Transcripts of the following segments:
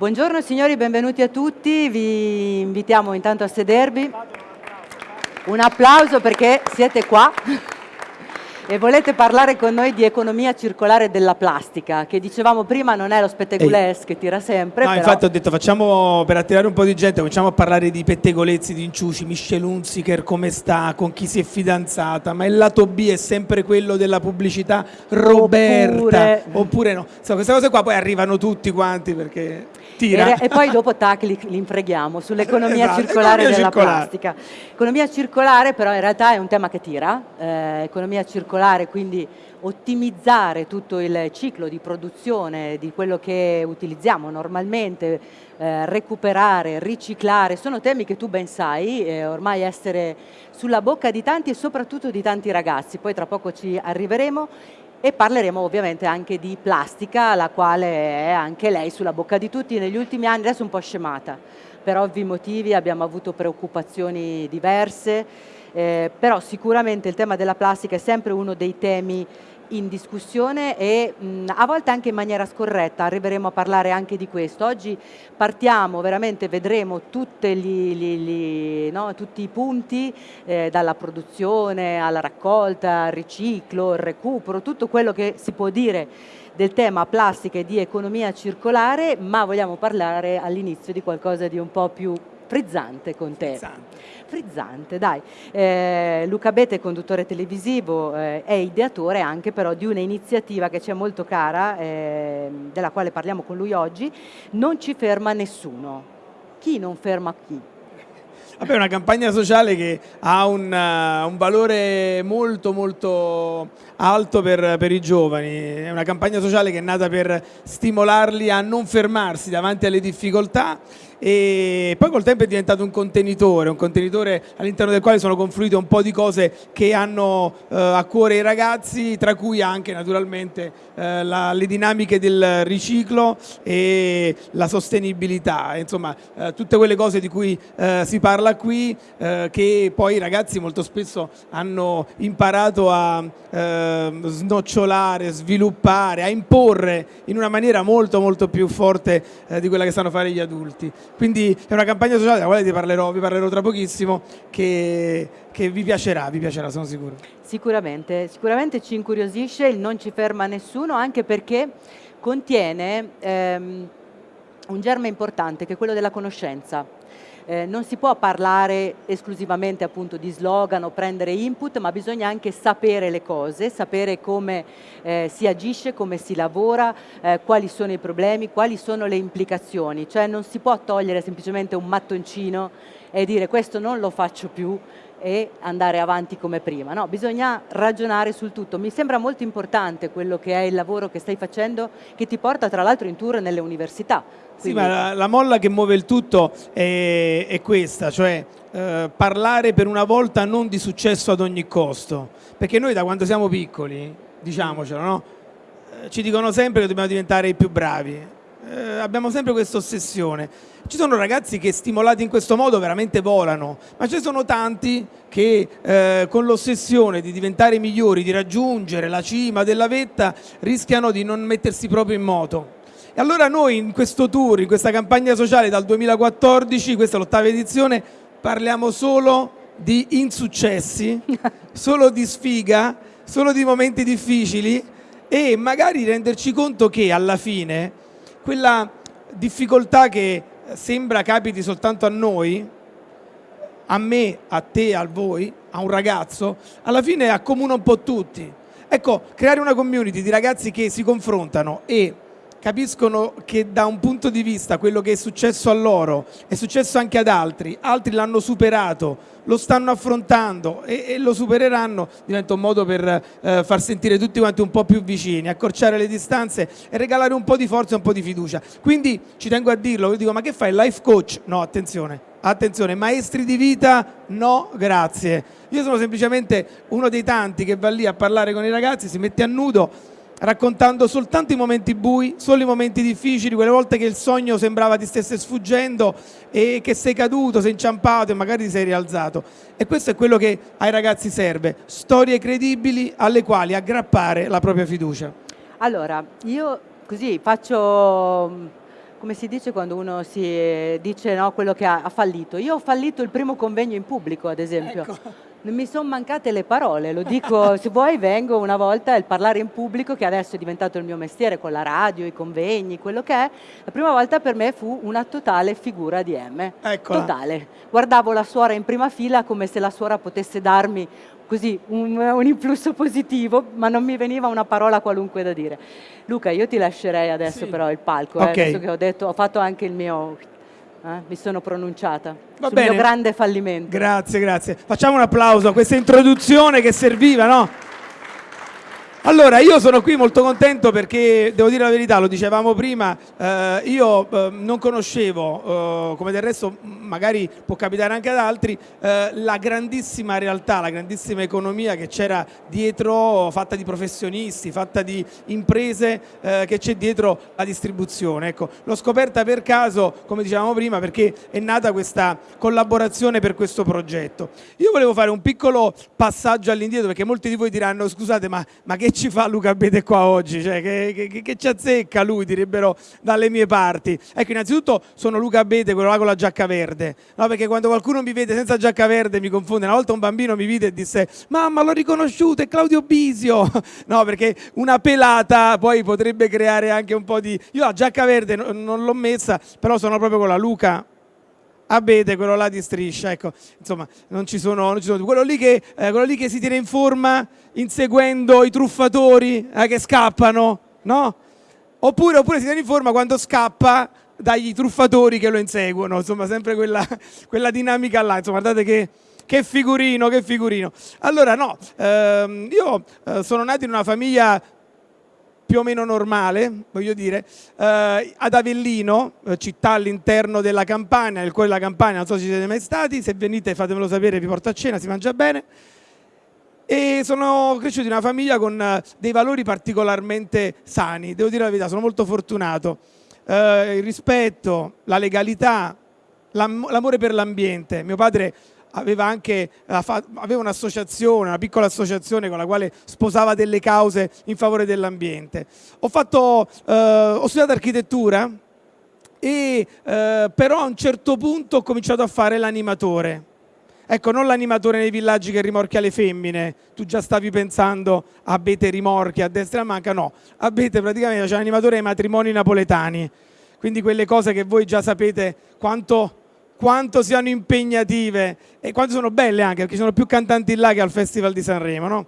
Buongiorno signori, benvenuti a tutti, vi invitiamo intanto a sedervi. Un applauso perché siete qua e volete parlare con noi di economia circolare della plastica, che dicevamo prima non è lo spettegulesque che tira sempre. No, però... infatti ho detto facciamo per attirare un po' di gente, cominciamo a parlare di pettegolezzi, di inciuci, Michelle Hunziker come sta, con chi si è fidanzata, ma il lato B è sempre quello della pubblicità Roberta, Oppure- oppure no. Insomma, queste cose qua poi arrivano tutti quanti perché tira. E, e poi dopo tac li, li infreghiamo sull'economia Esatto, circolare della circolare. plastica. Economia circolare però in realtà è un tema che tira, eh, economia circolare quindi ottimizzare tutto il ciclo di produzione di quello che utilizziamo normalmente, eh, recuperare, riciclare, sono temi che tu ben sai, eh, ormai essere sulla bocca di tanti e soprattutto di tanti ragazzi, poi tra poco ci arriveremo e parleremo ovviamente anche di plastica, la quale è anche lei sulla bocca di tutti negli ultimi anni, adesso un po' scemata, per ovvi motivi abbiamo avuto preoccupazioni diverse, eh, però sicuramente il tema della plastica è sempre uno dei temi in discussione e mh, a volte anche in maniera scorretta, arriveremo a parlare anche di questo. Oggi partiamo, veramente vedremo gli- gli- gli- no, tutti i punti, eh, dalla produzione alla raccolta, al riciclo, il recupero, tutto quello che si può dire del tema plastica e di economia circolare, ma vogliamo parlare all'inizio di qualcosa di un po' più frizzante con te. Frizzante. Frizzante, dai. Eh, Luca Bete, conduttore televisivo, eh, è ideatore anche però di un'iniziativa che ci è molto cara, eh, della quale parliamo con lui oggi, Non ci ferma nessuno. Chi non ferma chi? Vabbè, è una campagna sociale che ha un, uh, un valore molto molto alto per, per i giovani, è una campagna sociale che è nata per stimolarli a non fermarsi davanti alle difficoltà e poi col tempo è diventato un contenitore, un contenitore all'interno del quale sono confluite un po' di cose che hanno eh, a cuore i ragazzi, tra cui anche naturalmente eh, la- le dinamiche del riciclo e la sostenibilità, insomma eh, tutte quelle cose di cui eh, si parla qui eh, che poi i ragazzi molto spesso hanno imparato a eh, snocciolare, sviluppare, a imporre in una maniera molto molto più forte eh, di quella che sanno fare gli adulti. Quindi è una campagna sociale della quale vi parlerò, vi parlerò tra pochissimo che, che vi piacerà, vi piacerà sono sicuro. Sicuramente, sicuramente ci incuriosisce, il non ci ferma nessuno, anche perché contiene ehm, un germe importante che è quello della conoscenza. Eh, non si può parlare esclusivamente appunto di slogan o prendere input, ma bisogna anche sapere le cose, sapere come eh, si agisce, come si lavora, eh, quali sono i problemi, quali sono le implicazioni. Cioè non si può togliere semplicemente un mattoncino e dire questo non lo faccio più e andare avanti come prima. No, bisogna ragionare sul tutto. Mi sembra molto importante quello che è il lavoro che stai facendo, che ti porta tra l'altro in tour nelle università. Sì, Quindi- ma la, la molla che muove il tutto è, è questa, cioè eh, parlare per una volta non di successo ad ogni costo, perché noi da quando siamo piccoli, diciamocelo, no? Eh, ci dicono sempre che dobbiamo diventare i più bravi, Eh, abbiamo sempre questa ossessione. Ci sono ragazzi che stimolati in questo modo veramente volano, ma ci sono tanti che eh, con l'ossessione di diventare migliori, di raggiungere la cima della vetta, rischiano di non mettersi proprio in moto. E allora noi in questo tour, in questa campagna sociale dal 2014, questa è l'ottava edizione, parliamo solo di insuccessi, solo di sfiga, solo di momenti difficili e magari renderci conto che alla fine quella difficoltà che sembra capiti soltanto a noi, a me, a te, a voi, a un ragazzo, alla fine accomuna un po' tutti. Ecco, creare una community di ragazzi che si confrontano e capiscono che da un punto di vista quello che è successo a loro è successo anche ad altri, altri l'hanno superato, lo stanno affrontando e, e lo supereranno, diventa un modo per eh, far sentire tutti quanti un po' più vicini, accorciare le distanze e regalare un po' di forza e un po' di fiducia. Quindi ci tengo a dirlo, io dico ma che fai, life coach? No, attenzione. Attenzione, maestri di vita? No, grazie. Io sono semplicemente uno dei tanti che va lì a parlare con i ragazzi, si mette a nudo raccontando soltanto i momenti bui, solo i momenti difficili, quelle volte che il sogno sembrava ti stesse sfuggendo e che sei caduto, sei inciampato e magari ti sei rialzato. E questo è quello che ai ragazzi serve, storie credibili alle quali aggrappare la propria fiducia. Allora, io così faccio, come si dice quando uno si eh, dice no, quello che ha, ha, fallito. Io ho fallito il primo convegno in pubblico, ad esempio. Ecco. Non mi sono mancate le parole, lo dico, se vuoi vengo una volta il parlare in pubblico, che adesso è diventato il mio mestiere con la radio, i convegni, quello che è. La prima volta per me fu una totale figura di M. Eccola. Totale. Guardavo la suora in prima fila come se la suora potesse darmi così un, un, influsso positivo, ma non mi veniva una parola qualunque da dire. Luca, io ti lascerei adesso sì. però il palco, eh, okay. eh, che ho detto, ho fatto anche il mio... Eh, mi sono pronunciata Va sul bene. mio grande fallimento. Grazie, grazie. Facciamo un applauso a questa introduzione che serviva, no? Allora, io sono qui molto contento perché, devo dire la verità, lo dicevamo prima, eh, io eh, non conoscevo, eh, come del resto magari può capitare anche ad altri, eh, la grandissima realtà, la grandissima economia che c'era dietro, fatta di professionisti, fatta di imprese eh, che c'è dietro la distribuzione. Ecco, l'ho scoperta per caso, come dicevamo prima, perché è nata questa collaborazione per questo progetto. Io volevo fare un piccolo passaggio all'indietro perché molti di voi diranno, scusate, ma, ma che ci fa Luca Bede qua oggi? Cioè, che, che, che, ci azzecca lui, direbbero dalle mie parti. Ecco, innanzitutto sono Luca Bede, quello là con la giacca verde, no? perché quando qualcuno mi vede senza giacca verde mi confonde. Una volta un bambino mi vide e disse, mamma l'ho riconosciuto, è Claudio Bisio. No, perché una pelata poi potrebbe creare anche un po' di... Io la giacca verde non l'ho messa, però sono proprio con la Luca Abete, quello là di striscia, ecco, insomma, non ci sono, non ci sono. Quello, lì che, eh, quello lì che si tiene in forma inseguendo i truffatori eh, che scappano, no? Oppure, oppure si tiene in forma quando scappa dagli truffatori che lo inseguono, insomma, sempre quella, quella dinamica là, insomma, guardate che, che figurino, che figurino. Allora, no, ehm, io eh, sono nato in una famiglia più o meno normale, voglio dire, eh, ad Avellino, eh, città all'interno della Campania, nel cuore della Campania, non so se ci siete mai stati, se venite fatemelo sapere, vi porto a cena, si mangia bene. E sono cresciuto in una famiglia con eh, dei valori particolarmente sani, devo dire la verità, sono molto fortunato. Eh, il rispetto, la legalità, l'amore per l'ambiente. Mio padre aveva anche aveva un'associazione, una piccola associazione con la quale sposava delle cause in favore dell'ambiente. Ho, eh, ho studiato architettura e eh, però a un certo punto ho cominciato a fare l'animatore. Ecco, non l'animatore nei villaggi che rimorchia le femmine, tu già stavi pensando a Bete rimorchia a destra e a manca, no, a Bete praticamente c'è l'animatore ai matrimoni napoletani, quindi quelle cose che voi già sapete quanto quanto siano impegnative e quanto sono belle anche, perché ci sono più cantanti là che al Festival di Sanremo, no?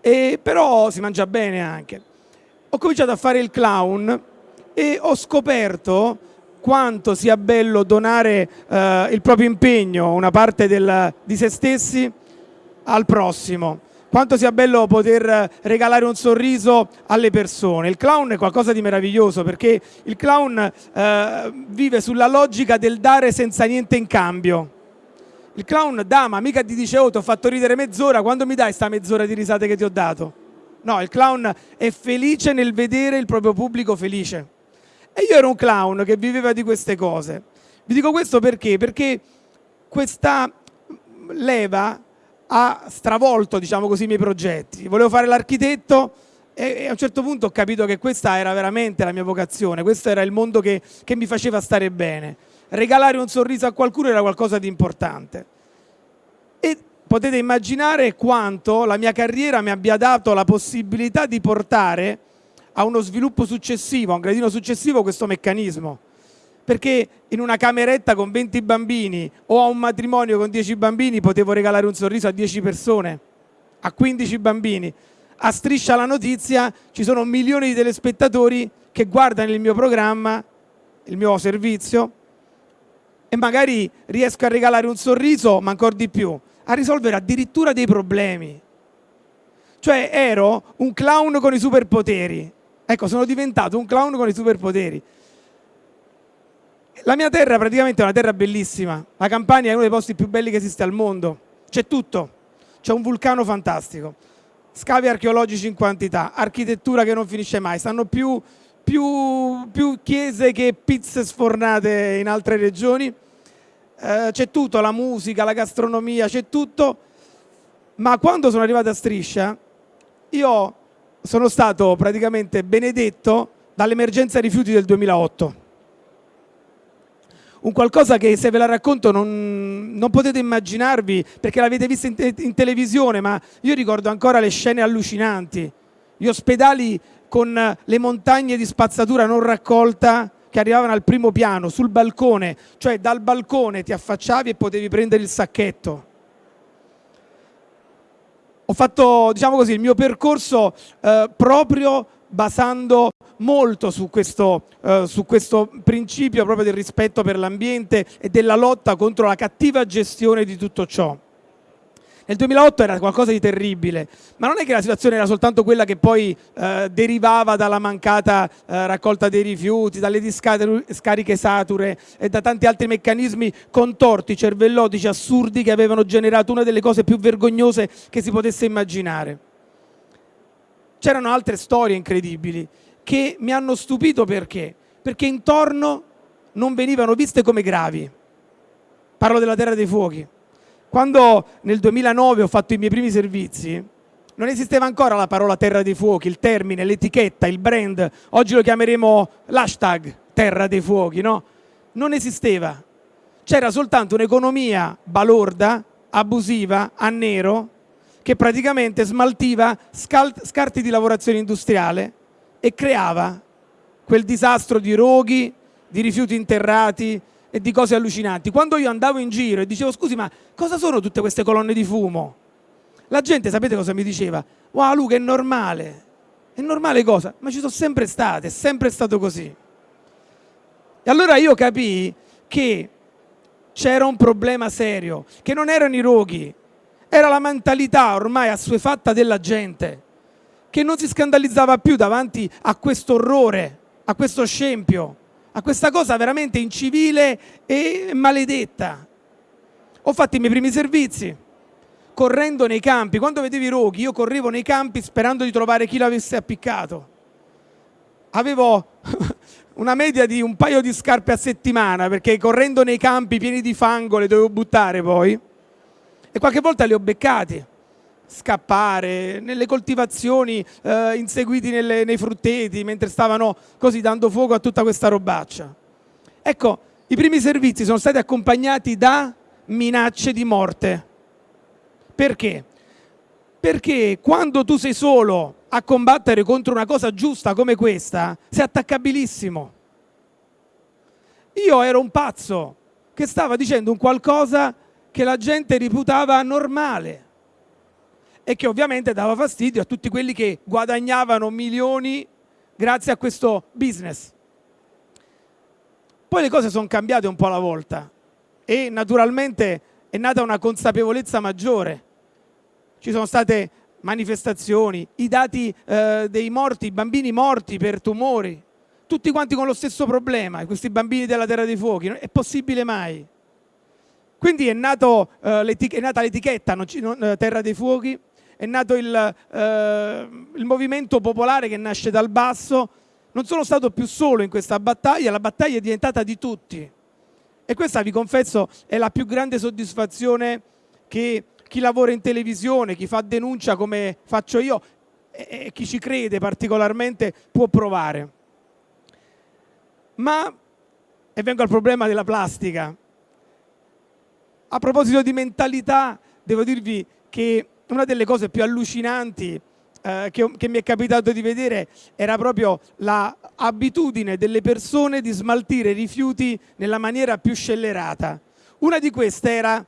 E, però si mangia bene anche. Ho cominciato a fare il clown e ho scoperto quanto sia bello donare eh, il proprio impegno, una parte del, di se stessi, al prossimo quanto sia bello poter regalare un sorriso alle persone. Il clown è qualcosa di meraviglioso perché il clown eh, vive sulla logica del dare senza niente in cambio. Il clown dà, ma mica ti dice oh ti ho fatto ridere mezz'ora, quando mi dai sta mezz'ora di risate che ti ho dato? No, il clown è felice nel vedere il proprio pubblico felice. E io ero un clown che viveva di queste cose. Vi dico questo perché? Perché questa leva ha stravolto diciamo così, i miei progetti. Volevo fare l'architetto e, a un certo punto ho capito che questa era veramente la mia vocazione, questo era il mondo che, che mi faceva stare bene. Regalare un sorriso a qualcuno era qualcosa di importante. E potete immaginare quanto la mia carriera mi abbia dato la possibilità di portare a uno sviluppo successivo, a un gradino successivo questo meccanismo perché in una cameretta con 20 bambini o a un matrimonio con 10 bambini potevo regalare un sorriso a 10 persone, a 15 bambini. A Striscia la Notizia ci sono milioni di telespettatori che guardano il mio programma, il mio servizio e magari riesco a regalare un sorriso, ma ancora di più, a risolvere addirittura dei problemi. Cioè ero un clown con i superpoteri. Ecco, sono diventato un clown con i superpoteri. La mia terra praticamente è una terra bellissima. La Campania è uno dei posti più belli che esiste al mondo. C'è tutto. C'è un vulcano fantastico. Scavi archeologici in quantità. Architettura che non finisce mai. Stanno più, più, più chiese che pizze sfornate in altre regioni. Eh, c'è tutto, la musica, la gastronomia, c'è tutto. Ma quando sono arrivato a Striscia, io sono stato praticamente benedetto dall'emergenza rifiuti del 2008 un qualcosa che se ve la racconto non, non potete immaginarvi perché l'avete vista in, te in televisione, ma io ricordo ancora le scene allucinanti, gli ospedali con le montagne di spazzatura non raccolta che arrivavano al primo piano, sul balcone, cioè dal balcone ti affacciavi e potevi prendere il sacchetto. Ho fatto, diciamo così, il mio percorso eh, proprio basando molto su questo, eh, su questo principio proprio del rispetto per l'ambiente e della lotta contro la cattiva gestione di tutto ciò. Nel 2008 era qualcosa di terribile, ma non è che la situazione era soltanto quella che poi eh, derivava dalla mancata eh, raccolta dei rifiuti, dalle discariche sature e da tanti altri meccanismi contorti, cervellotici, assurdi che avevano generato una delle cose più vergognose che si potesse immaginare. C'erano altre storie incredibili che mi hanno stupito perché? Perché intorno non venivano viste come gravi. Parlo della Terra dei Fuochi. Quando nel 2009 ho fatto i miei primi servizi, non esisteva ancora la parola Terra dei Fuochi, il termine, l'etichetta, il brand. Oggi lo chiameremo l'hashtag Terra dei Fuochi, no? Non esisteva. C'era soltanto un'economia balorda, abusiva, a nero, che praticamente smaltiva scarti di lavorazione industriale e creava quel disastro di roghi, di rifiuti interrati e di cose allucinanti. Quando io andavo in giro e dicevo scusi ma cosa sono tutte queste colonne di fumo? La gente sapete cosa mi diceva? Wow Luca è normale, è normale cosa? Ma ci sono sempre state, è sempre stato così. E allora io capii che c'era un problema serio, che non erano i roghi, era la mentalità ormai assuefatta della gente che non si scandalizzava più davanti a questo orrore, a questo scempio, a questa cosa veramente incivile e maledetta. Ho fatto i miei primi servizi, correndo nei campi. Quando vedevi i roghi, io correvo nei campi sperando di trovare chi l'avesse appiccato. Avevo una media di un paio di scarpe a settimana, perché correndo nei campi pieni di fango le dovevo buttare poi e qualche volta li ho beccati. Scappare nelle coltivazioni eh, inseguiti nelle, nei frutteti mentre stavano così dando fuoco a tutta questa robaccia. Ecco i primi servizi sono stati accompagnati da minacce di morte. Perché? perché quando tu sei solo a combattere contro una cosa giusta come questa sei attaccabilissimo. Io ero un pazzo che stava dicendo un qualcosa che la gente reputava normale e che ovviamente dava fastidio a tutti quelli che guadagnavano milioni grazie a questo business. Poi le cose sono cambiate un po' alla volta e naturalmente è nata una consapevolezza maggiore. Ci sono state manifestazioni, i dati eh, dei morti, i bambini morti per tumori, tutti quanti con lo stesso problema, questi bambini della Terra dei Fuochi, è possibile mai? Quindi è, nato, eh, è nata l'etichetta eh, Terra dei Fuochi, è nato il, eh, il movimento popolare che nasce dal basso. Non sono stato più solo in questa battaglia, la battaglia è diventata di tutti. E questa, vi confesso, è la più grande soddisfazione che chi lavora in televisione, chi fa denuncia come faccio io e chi ci crede particolarmente può provare. Ma, e vengo al problema della plastica, a proposito di mentalità, devo dirvi che una delle cose più allucinanti eh, che, che, mi è capitato di vedere era proprio l'abitudine delle persone di smaltire rifiuti nella maniera più scellerata. Una di queste era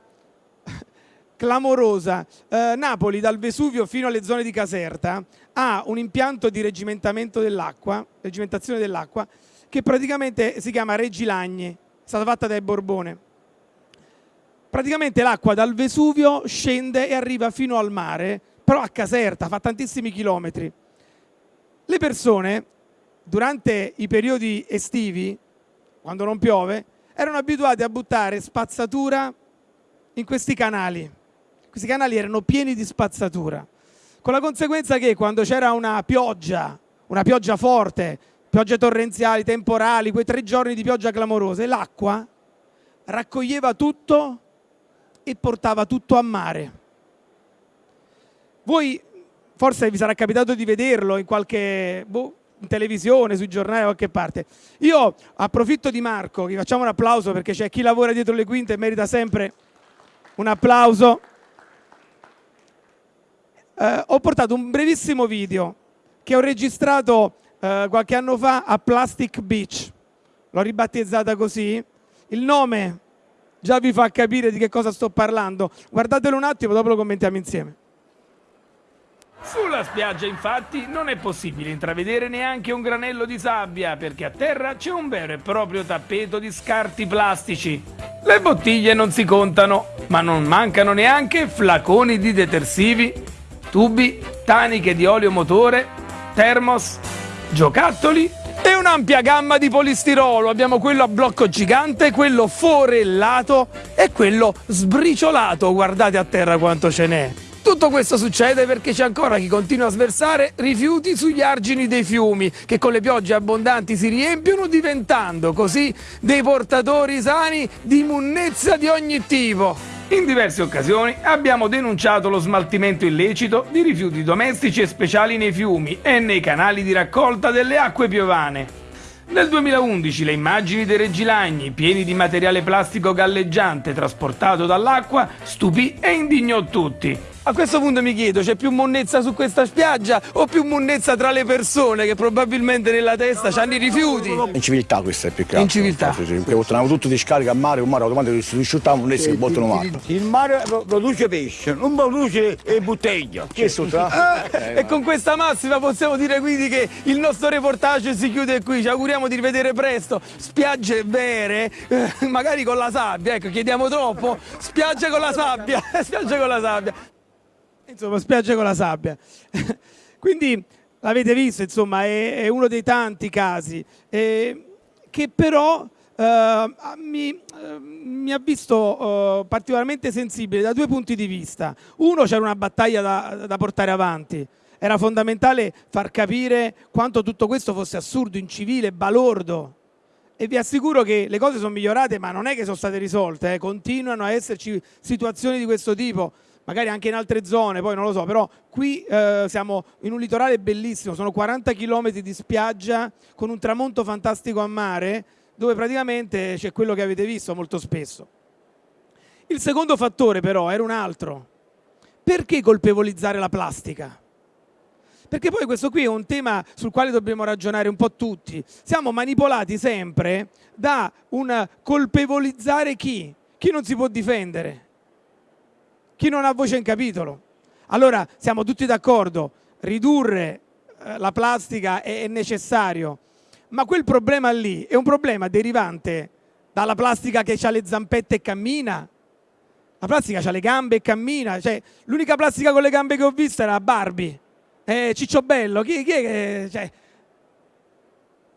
clamorosa. Eh, Napoli, dal Vesuvio fino alle zone di Caserta, ha un impianto di regimentamento dell'acqua, regimentazione dell'acqua, che praticamente si chiama Regilagni, è stata fatta dai Borbone praticamente l'acqua dal Vesuvio scende e arriva fino al mare, però a Caserta, fa tantissimi chilometri. Le persone, durante i periodi estivi, quando non piove, erano abituate a buttare spazzatura in questi canali. Questi canali erano pieni di spazzatura, con la conseguenza che quando c'era una pioggia, una pioggia forte, piogge torrenziali, temporali, quei tre giorni di pioggia clamorose, l'acqua raccoglieva tutto e portava tutto a mare. Voi forse vi sarà capitato di vederlo in qualche, boh, in televisione, sui giornali, da qualche parte. Io approfitto di Marco, gli facciamo un applauso perché c'è chi lavora dietro le quinte e merita sempre un applauso. Eh, ho portato un brevissimo video che ho registrato eh, qualche anno fa a Plastic Beach. L'ho ribattezzata così. Il nome già vi fa capire di che cosa sto parlando. Guardatelo un attimo, dopo lo commentiamo insieme. Sulla spiaggia infatti non è possibile intravedere neanche un granello di sabbia perché a terra c'è un vero e proprio tappeto di scarti plastici. Le bottiglie non si contano, ma non mancano neanche flaconi di detersivi, tubi, taniche di olio motore, termos, giocattoli e un'ampia gamma di polistirolo. Abbiamo quello a blocco gigante, quello forellato e quello sbriciolato. Guardate a terra quanto ce n'è. Tutto questo succede perché c'è ancora chi continua a sversare rifiuti sugli argini dei fiumi che con le piogge abbondanti si riempiono diventando così dei portatori sani di munnezza di ogni tipo. In diverse occasioni abbiamo denunciato lo smaltimento illecito di rifiuti domestici e speciali nei fiumi e nei canali di raccolta delle acque piovane. Nel 2011 le immagini dei reggilagni pieni di materiale plastico galleggiante trasportato dall'acqua stupì e indignò tutti. A questo punto mi chiedo, c'è più monnezza su questa spiaggia o più monnezza tra le persone che probabilmente nella testa hanno i rifiuti? Inciviltà questa è più che altro. Inciviltà. Sì, sì, perché portano tutto di scarica a mare, un mare automatico si risciuttava monnezza che buttano mare. Il mare produce pesce, non produce bottiglia. Che sottra? e con questa massima possiamo dire quindi che il nostro reportage si chiude qui. Ci auguriamo di rivedere presto spiagge vere, eh, magari con la sabbia. Ecco, chiediamo troppo. Spiagge con la sabbia, spiagge con la sabbia. Insomma, spiagge con la sabbia. Quindi l'avete visto, insomma, è, è, uno dei tanti casi eh, che però eh, mi, eh, mi, ha visto eh, particolarmente sensibile da due punti di vista. Uno, c'era una battaglia da, da portare avanti. Era fondamentale far capire quanto tutto questo fosse assurdo, incivile, balordo, e vi assicuro che le cose sono migliorate ma non è che sono state risolte, eh. continuano a esserci situazioni di questo tipo magari anche in altre zone, poi non lo so, però qui eh, siamo in un litorale bellissimo, sono 40 km di spiaggia con un tramonto fantastico a mare, dove praticamente c'è quello che avete visto molto spesso. Il secondo fattore però era un altro. Perché colpevolizzare la plastica? Perché poi questo qui è un tema sul quale dobbiamo ragionare un po' tutti. Siamo manipolati sempre da un colpevolizzare chi? Chi non si può difendere chi non ha voce in capitolo. Allora siamo tutti d'accordo, ridurre eh, la plastica è, è necessario, ma quel problema lì è un problema derivante dalla plastica che ha le zampette e cammina, la plastica ha le gambe e cammina, cioè, l'unica plastica con le gambe che ho visto era Barbie, eh, Ciccio Bello, chi, chi è che... Cioè,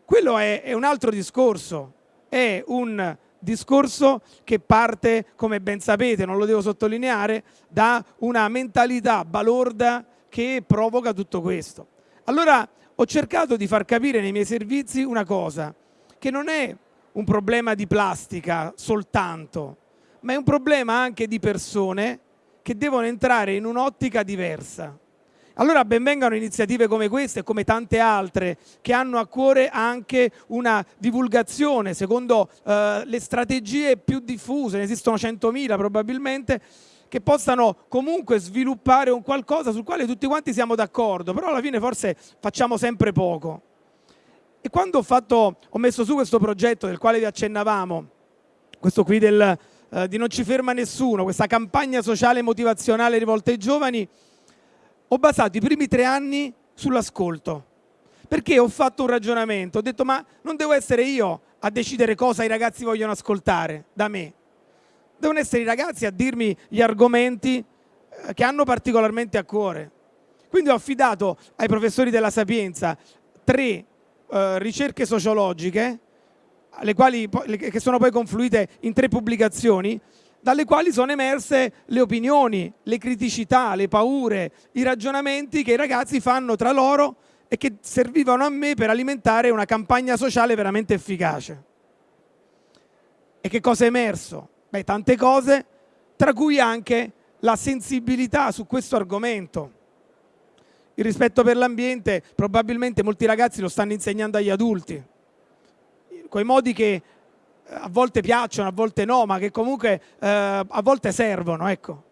quello è, è un altro discorso, è un discorso che parte, come ben sapete, non lo devo sottolineare, da una mentalità balorda che provoca tutto questo. Allora ho cercato di far capire nei miei servizi una cosa, che non è un problema di plastica soltanto, ma è un problema anche di persone che devono entrare in un'ottica diversa. Allora benvengano iniziative come queste e come tante altre che hanno a cuore anche una divulgazione secondo eh, le strategie più diffuse, ne esistono 100.000 probabilmente, che possano comunque sviluppare un qualcosa sul quale tutti quanti siamo d'accordo, però alla fine forse facciamo sempre poco. E quando ho, fatto, ho messo su questo progetto del quale vi accennavamo, questo qui del, eh, di Non ci ferma nessuno, questa campagna sociale motivazionale rivolta ai giovani, ho basato i primi tre anni sull'ascolto, perché ho fatto un ragionamento, ho detto ma non devo essere io a decidere cosa i ragazzi vogliono ascoltare da me, devono essere i ragazzi a dirmi gli argomenti eh, che hanno particolarmente a cuore. Quindi ho affidato ai professori della Sapienza tre eh, ricerche sociologiche, quali, che sono poi confluite in tre pubblicazioni, dalle quali sono emerse le opinioni, le criticità, le paure, i ragionamenti che i ragazzi fanno tra loro e che servivano a me per alimentare una campagna sociale veramente efficace. E che cosa è emerso? Beh, tante cose, tra cui anche la sensibilità su questo argomento. il rispetto per l'ambiente probabilmente molti ragazzi lo stanno insegnando agli adulti, coi modi che a volte piacciono, a volte no, ma che comunque eh, a volte servono. Ecco.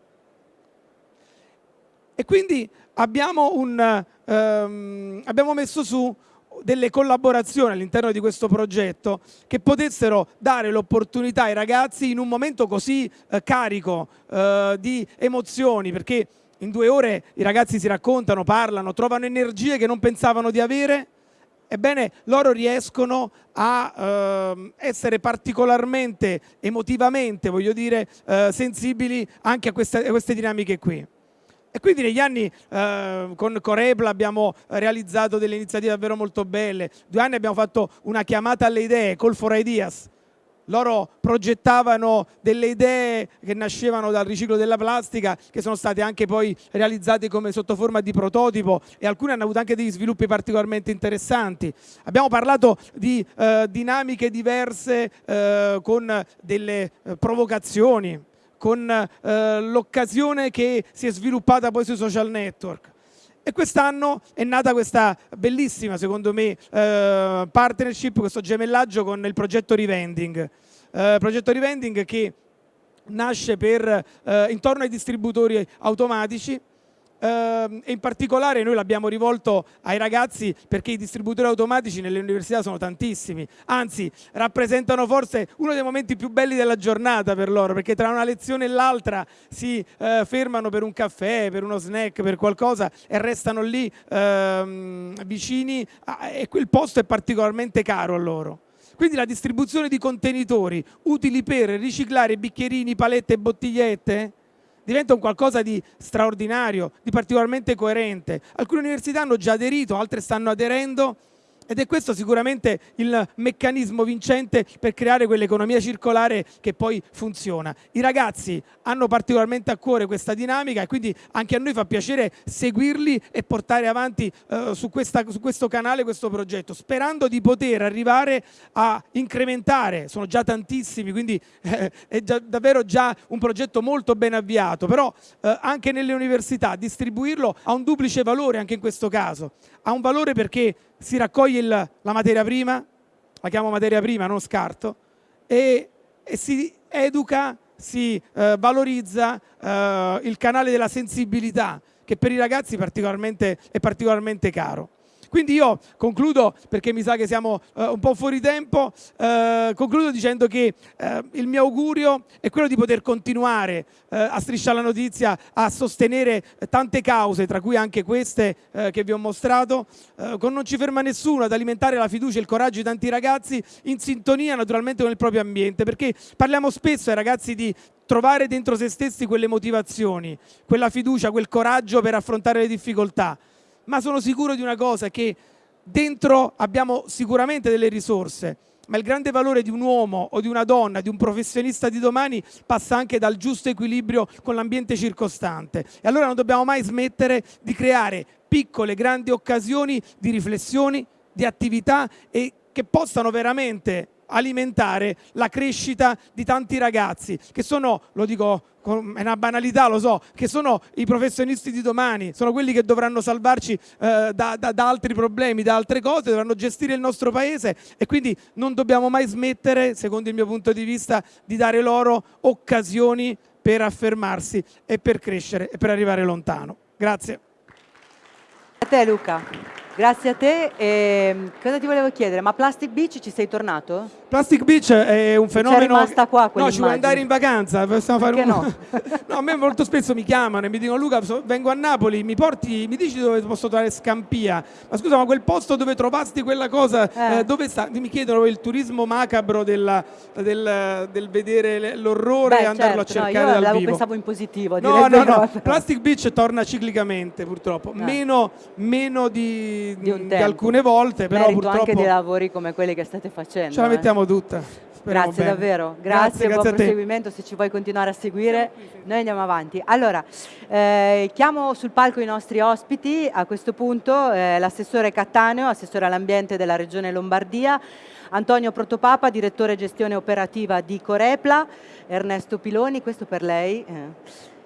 E quindi abbiamo, un, ehm, abbiamo messo su delle collaborazioni all'interno di questo progetto che potessero dare l'opportunità ai ragazzi in un momento così eh, carico eh, di emozioni, perché in due ore i ragazzi si raccontano, parlano, trovano energie che non pensavano di avere, ebbene loro riescono a eh, essere particolarmente emotivamente, voglio dire, eh, sensibili anche a queste, a queste dinamiche qui. E quindi negli anni eh, con Corepla abbiamo realizzato delle iniziative davvero molto belle. Due anni abbiamo fatto una chiamata alle idee, Call for Ideas. Loro progettavano delle idee che nascevano dal riciclo della plastica, che sono state anche poi realizzate come sotto forma di prototipo e alcune hanno avuto anche degli sviluppi particolarmente interessanti. Abbiamo parlato di eh, dinamiche diverse eh, con delle eh, provocazioni con eh, l'occasione che si è sviluppata poi sui social network. E quest'anno è nata questa bellissima, secondo me, eh, partnership, questo gemellaggio con il progetto Revending. Eh, progetto Revending che nasce per, eh, intorno ai distributori automatici e in particolare noi l'abbiamo rivolto ai ragazzi perché i distributori automatici nelle università sono tantissimi, anzi rappresentano forse uno dei momenti più belli della giornata per loro perché tra una lezione e l'altra si uh, fermano per un caffè, per uno snack, per qualcosa e restano lì uh, vicini a, e quel posto è particolarmente caro a loro. Quindi la distribuzione di contenitori utili per riciclare bicchierini, palette e bottigliette diventa un qualcosa di straordinario, di particolarmente coerente. Alcune università hanno già aderito, altre stanno aderendo ed è questo sicuramente il meccanismo vincente per creare quell'economia circolare che poi funziona. I ragazzi hanno particolarmente a cuore questa dinamica e quindi anche a noi fa piacere seguirli e portare avanti eh, su, questa, su questo canale questo progetto, sperando di poter arrivare a incrementare, sono già tantissimi, quindi eh, è già, davvero già un progetto molto ben avviato, però eh, anche nelle università distribuirlo ha un duplice valore anche in questo caso, ha un valore perché si raccoglie il, la materia prima, la chiamo materia prima, non scarto, e, e si educa, si eh, valorizza eh, il canale della sensibilità, che per i ragazzi particolarmente, è particolarmente caro. Quindi io concludo, perché mi sa che siamo uh, un po' fuori tempo, uh, concludo dicendo che uh, il mio augurio è quello di poter continuare a strisciare la notizia, a sostenere tante cause, tra cui anche queste che vi ho mostrato, con Non ci ferma nessuno, ad alimentare la fiducia e il coraggio di tanti ragazzi in sintonia naturalmente con il proprio ambiente, perché parliamo spesso ai ragazzi di trovare dentro se stessi quelle motivazioni, quella fiducia, quel coraggio per affrontare le difficoltà ma sono sicuro di una cosa, che dentro abbiamo sicuramente delle risorse, ma il grande valore di un uomo o di una donna, di un professionista di domani passa anche dal giusto equilibrio con l'ambiente circostante. E allora non dobbiamo mai smettere di creare piccole, grandi occasioni di riflessioni, di attività e che possano veramente alimentare la crescita di tanti ragazzi che sono, lo dico è una banalità, lo so, che sono i professionisti di domani, sono quelli che dovranno salvarci eh, da, da, da, altri problemi, da altre cose, dovranno gestire il nostro paese e quindi non dobbiamo mai smettere, secondo il mio punto di vista, di dare loro occasioni per affermarsi e per crescere e per arrivare lontano. Grazie. A te Luca. Grazie a te. E mm, cosa ti volevo chiedere? Ma Plastic Beach ci sei tornato? Plastic Beach è un fenomeno... C'è rimasta qua No, ci vuoi andare in vacanza? Possiamo fare un... no? no, a me molto spesso mi chiamano e mi dicono Luca, vengo a Napoli, mi porti, mi dici dove posso trovare Scampia? Ma scusa, ma quel posto dove trovasti quella cosa, eh. Eh, dove sta? Mi chiedono il turismo macabro della, del, del, vedere l'orrore e andarlo certo, a cercare no, dal vivo. Pensavo in positivo. No, no, no, Plastic Beach torna ciclicamente purtroppo, eh. meno, meno di di, di, alcune volte, però Merito purtroppo... anche dei lavori come quelli che state facendo. Ce la mettiamo eh. tutta. Speriamo grazie bene. davvero, grazie, grazie buon grazie proseguimento, se ci vuoi continuare a seguire noi andiamo avanti. Allora, eh, chiamo sul palco i nostri ospiti, a questo punto eh, l'assessore Cattaneo, assessore all'ambiente della regione Lombardia, Antonio Protopapa, direttore gestione operativa di Corepla, Ernesto Piloni, questo per lei. Eh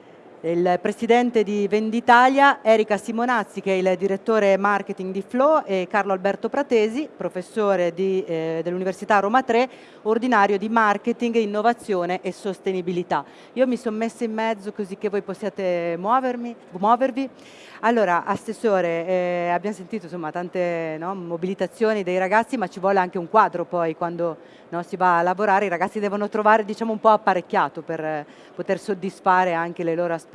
il presidente di Venditalia, Erika Simonazzi che è il direttore marketing di Flow e Carlo Alberto Pratesi, professore eh, dell'Università Roma 3, ordinario di marketing, innovazione e sostenibilità. Io mi sono messa in mezzo così che voi possiate muovermi, muovervi. Allora, Assessore, eh, abbiamo sentito insomma, tante no, mobilitazioni dei ragazzi, ma ci vuole anche un quadro poi quando no, si va a lavorare, i ragazzi devono trovare diciamo, un po' apparecchiato per eh, poter soddisfare anche le loro aspettative.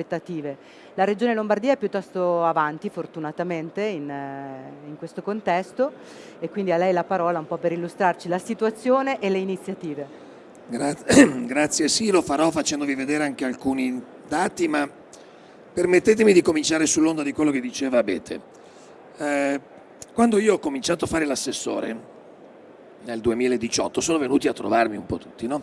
La Regione Lombardia è piuttosto avanti, fortunatamente, in, eh, in questo contesto e quindi a lei la parola un po' per illustrarci la situazione e le iniziative. Grazie, grazie sì, lo farò facendovi vedere anche alcuni dati, ma Permettetemi di cominciare sull'onda di quello che diceva Abete. Eh, quando io ho cominciato a fare l'assessore, nel 2018, sono venuti a trovarmi un po' tutti, no?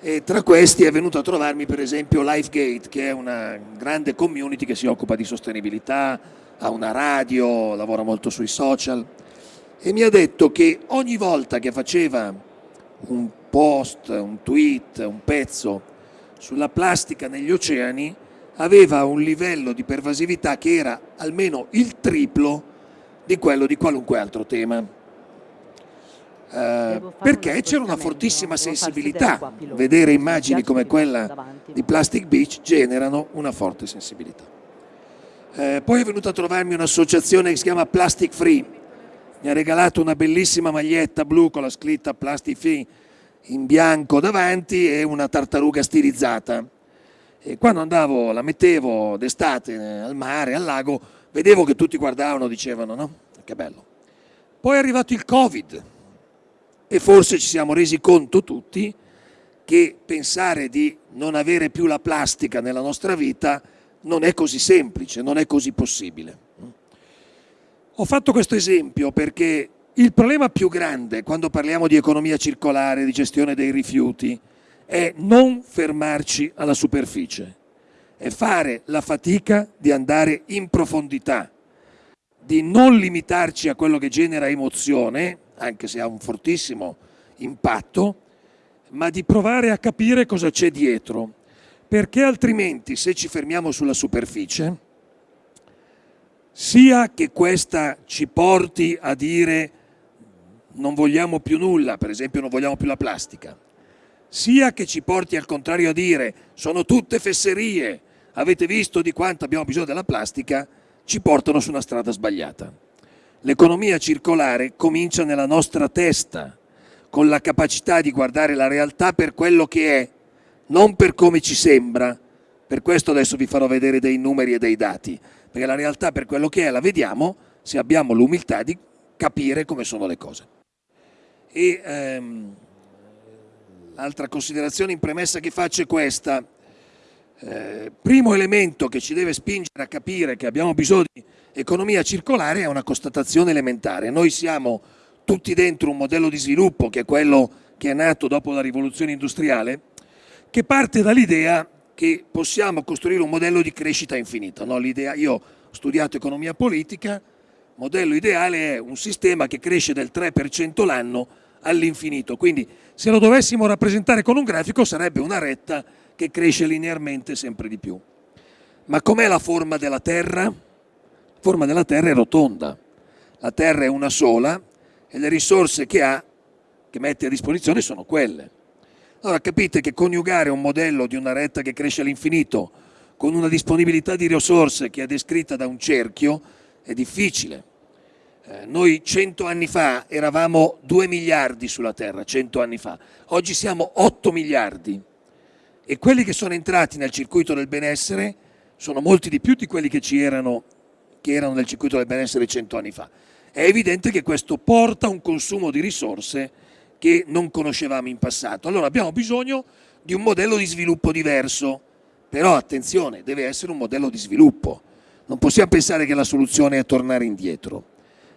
E tra questi è venuto a trovarmi per esempio Lifegate, che è una grande community che si occupa di sostenibilità, ha una radio, lavora molto sui social, e mi ha detto che ogni volta che faceva un post, un tweet, un pezzo sulla plastica negli oceani, aveva un livello di pervasività che era almeno il triplo di quello di qualunque altro tema. Eh, perché c'era una fortissima sensibilità. Vedere immagini come quella di Plastic Beach generano una forte sensibilità. Eh, poi è venuta a trovarmi un'associazione che si chiama Plastic Free, mi ha regalato una bellissima maglietta blu con la scritta Plastic Free in bianco davanti e una tartaruga stilizzata e quando andavo, la mettevo d'estate al mare, al lago, vedevo che tutti guardavano, dicevano no? Che bello. Poi è arrivato il Covid e forse ci siamo resi conto tutti che pensare di non avere più la plastica nella nostra vita non è così semplice, non è così possibile. Ho fatto questo esempio perché il problema più grande quando parliamo di economia circolare, di gestione dei rifiuti, è non fermarci alla superficie, è fare la fatica di andare in profondità, di non limitarci a quello che genera emozione, anche se ha un fortissimo impatto, ma di provare a capire cosa c'è dietro, perché altrimenti se ci fermiamo sulla superficie, sia che questa ci porti a dire non vogliamo più nulla, per esempio non vogliamo più la plastica, sia che ci porti al contrario a dire sono tutte fesserie, avete visto di quanto abbiamo bisogno della plastica, ci portano su una strada sbagliata. L'economia circolare comincia nella nostra testa, con la capacità di guardare la realtà per quello che è, non per come ci sembra. Per questo adesso vi farò vedere dei numeri e dei dati, perché la realtà per quello che è la vediamo se abbiamo l'umiltà di capire come sono le cose. E, ehm, L'altra considerazione in premessa che faccio è questa. Eh, primo elemento che ci deve spingere a capire che abbiamo bisogno di economia circolare è una constatazione elementare. Noi siamo tutti dentro un modello di sviluppo che è quello che è nato dopo la rivoluzione industriale, che parte dall'idea che possiamo costruire un modello di crescita infinita. No? io ho studiato economia politica, il modello ideale è un sistema che cresce del 3% l'anno all'infinito. Quindi se lo dovessimo rappresentare con un grafico sarebbe una retta che cresce linearmente sempre di più. Ma com'è la forma della Terra? Forma della Terra è rotonda. La Terra è una sola e le risorse che ha, che mette a disposizione, sono quelle. Allora capite che coniugare un modello di una retta che cresce all'infinito con una disponibilità di risorse che è descritta da un cerchio è difficile. Eh, noi cento anni fa eravamo 2 miliardi sulla Terra, cento anni fa, oggi siamo 8 miliardi e quelli che sono entrati nel circuito del benessere sono molti di più di quelli che, ci erano, che erano nel circuito del benessere cento anni fa. È evidente che questo porta a un consumo di risorse che non conoscevamo in passato. Allora abbiamo bisogno di un modello di sviluppo diverso, però attenzione, deve essere un modello di sviluppo. Non possiamo pensare che la soluzione è tornare indietro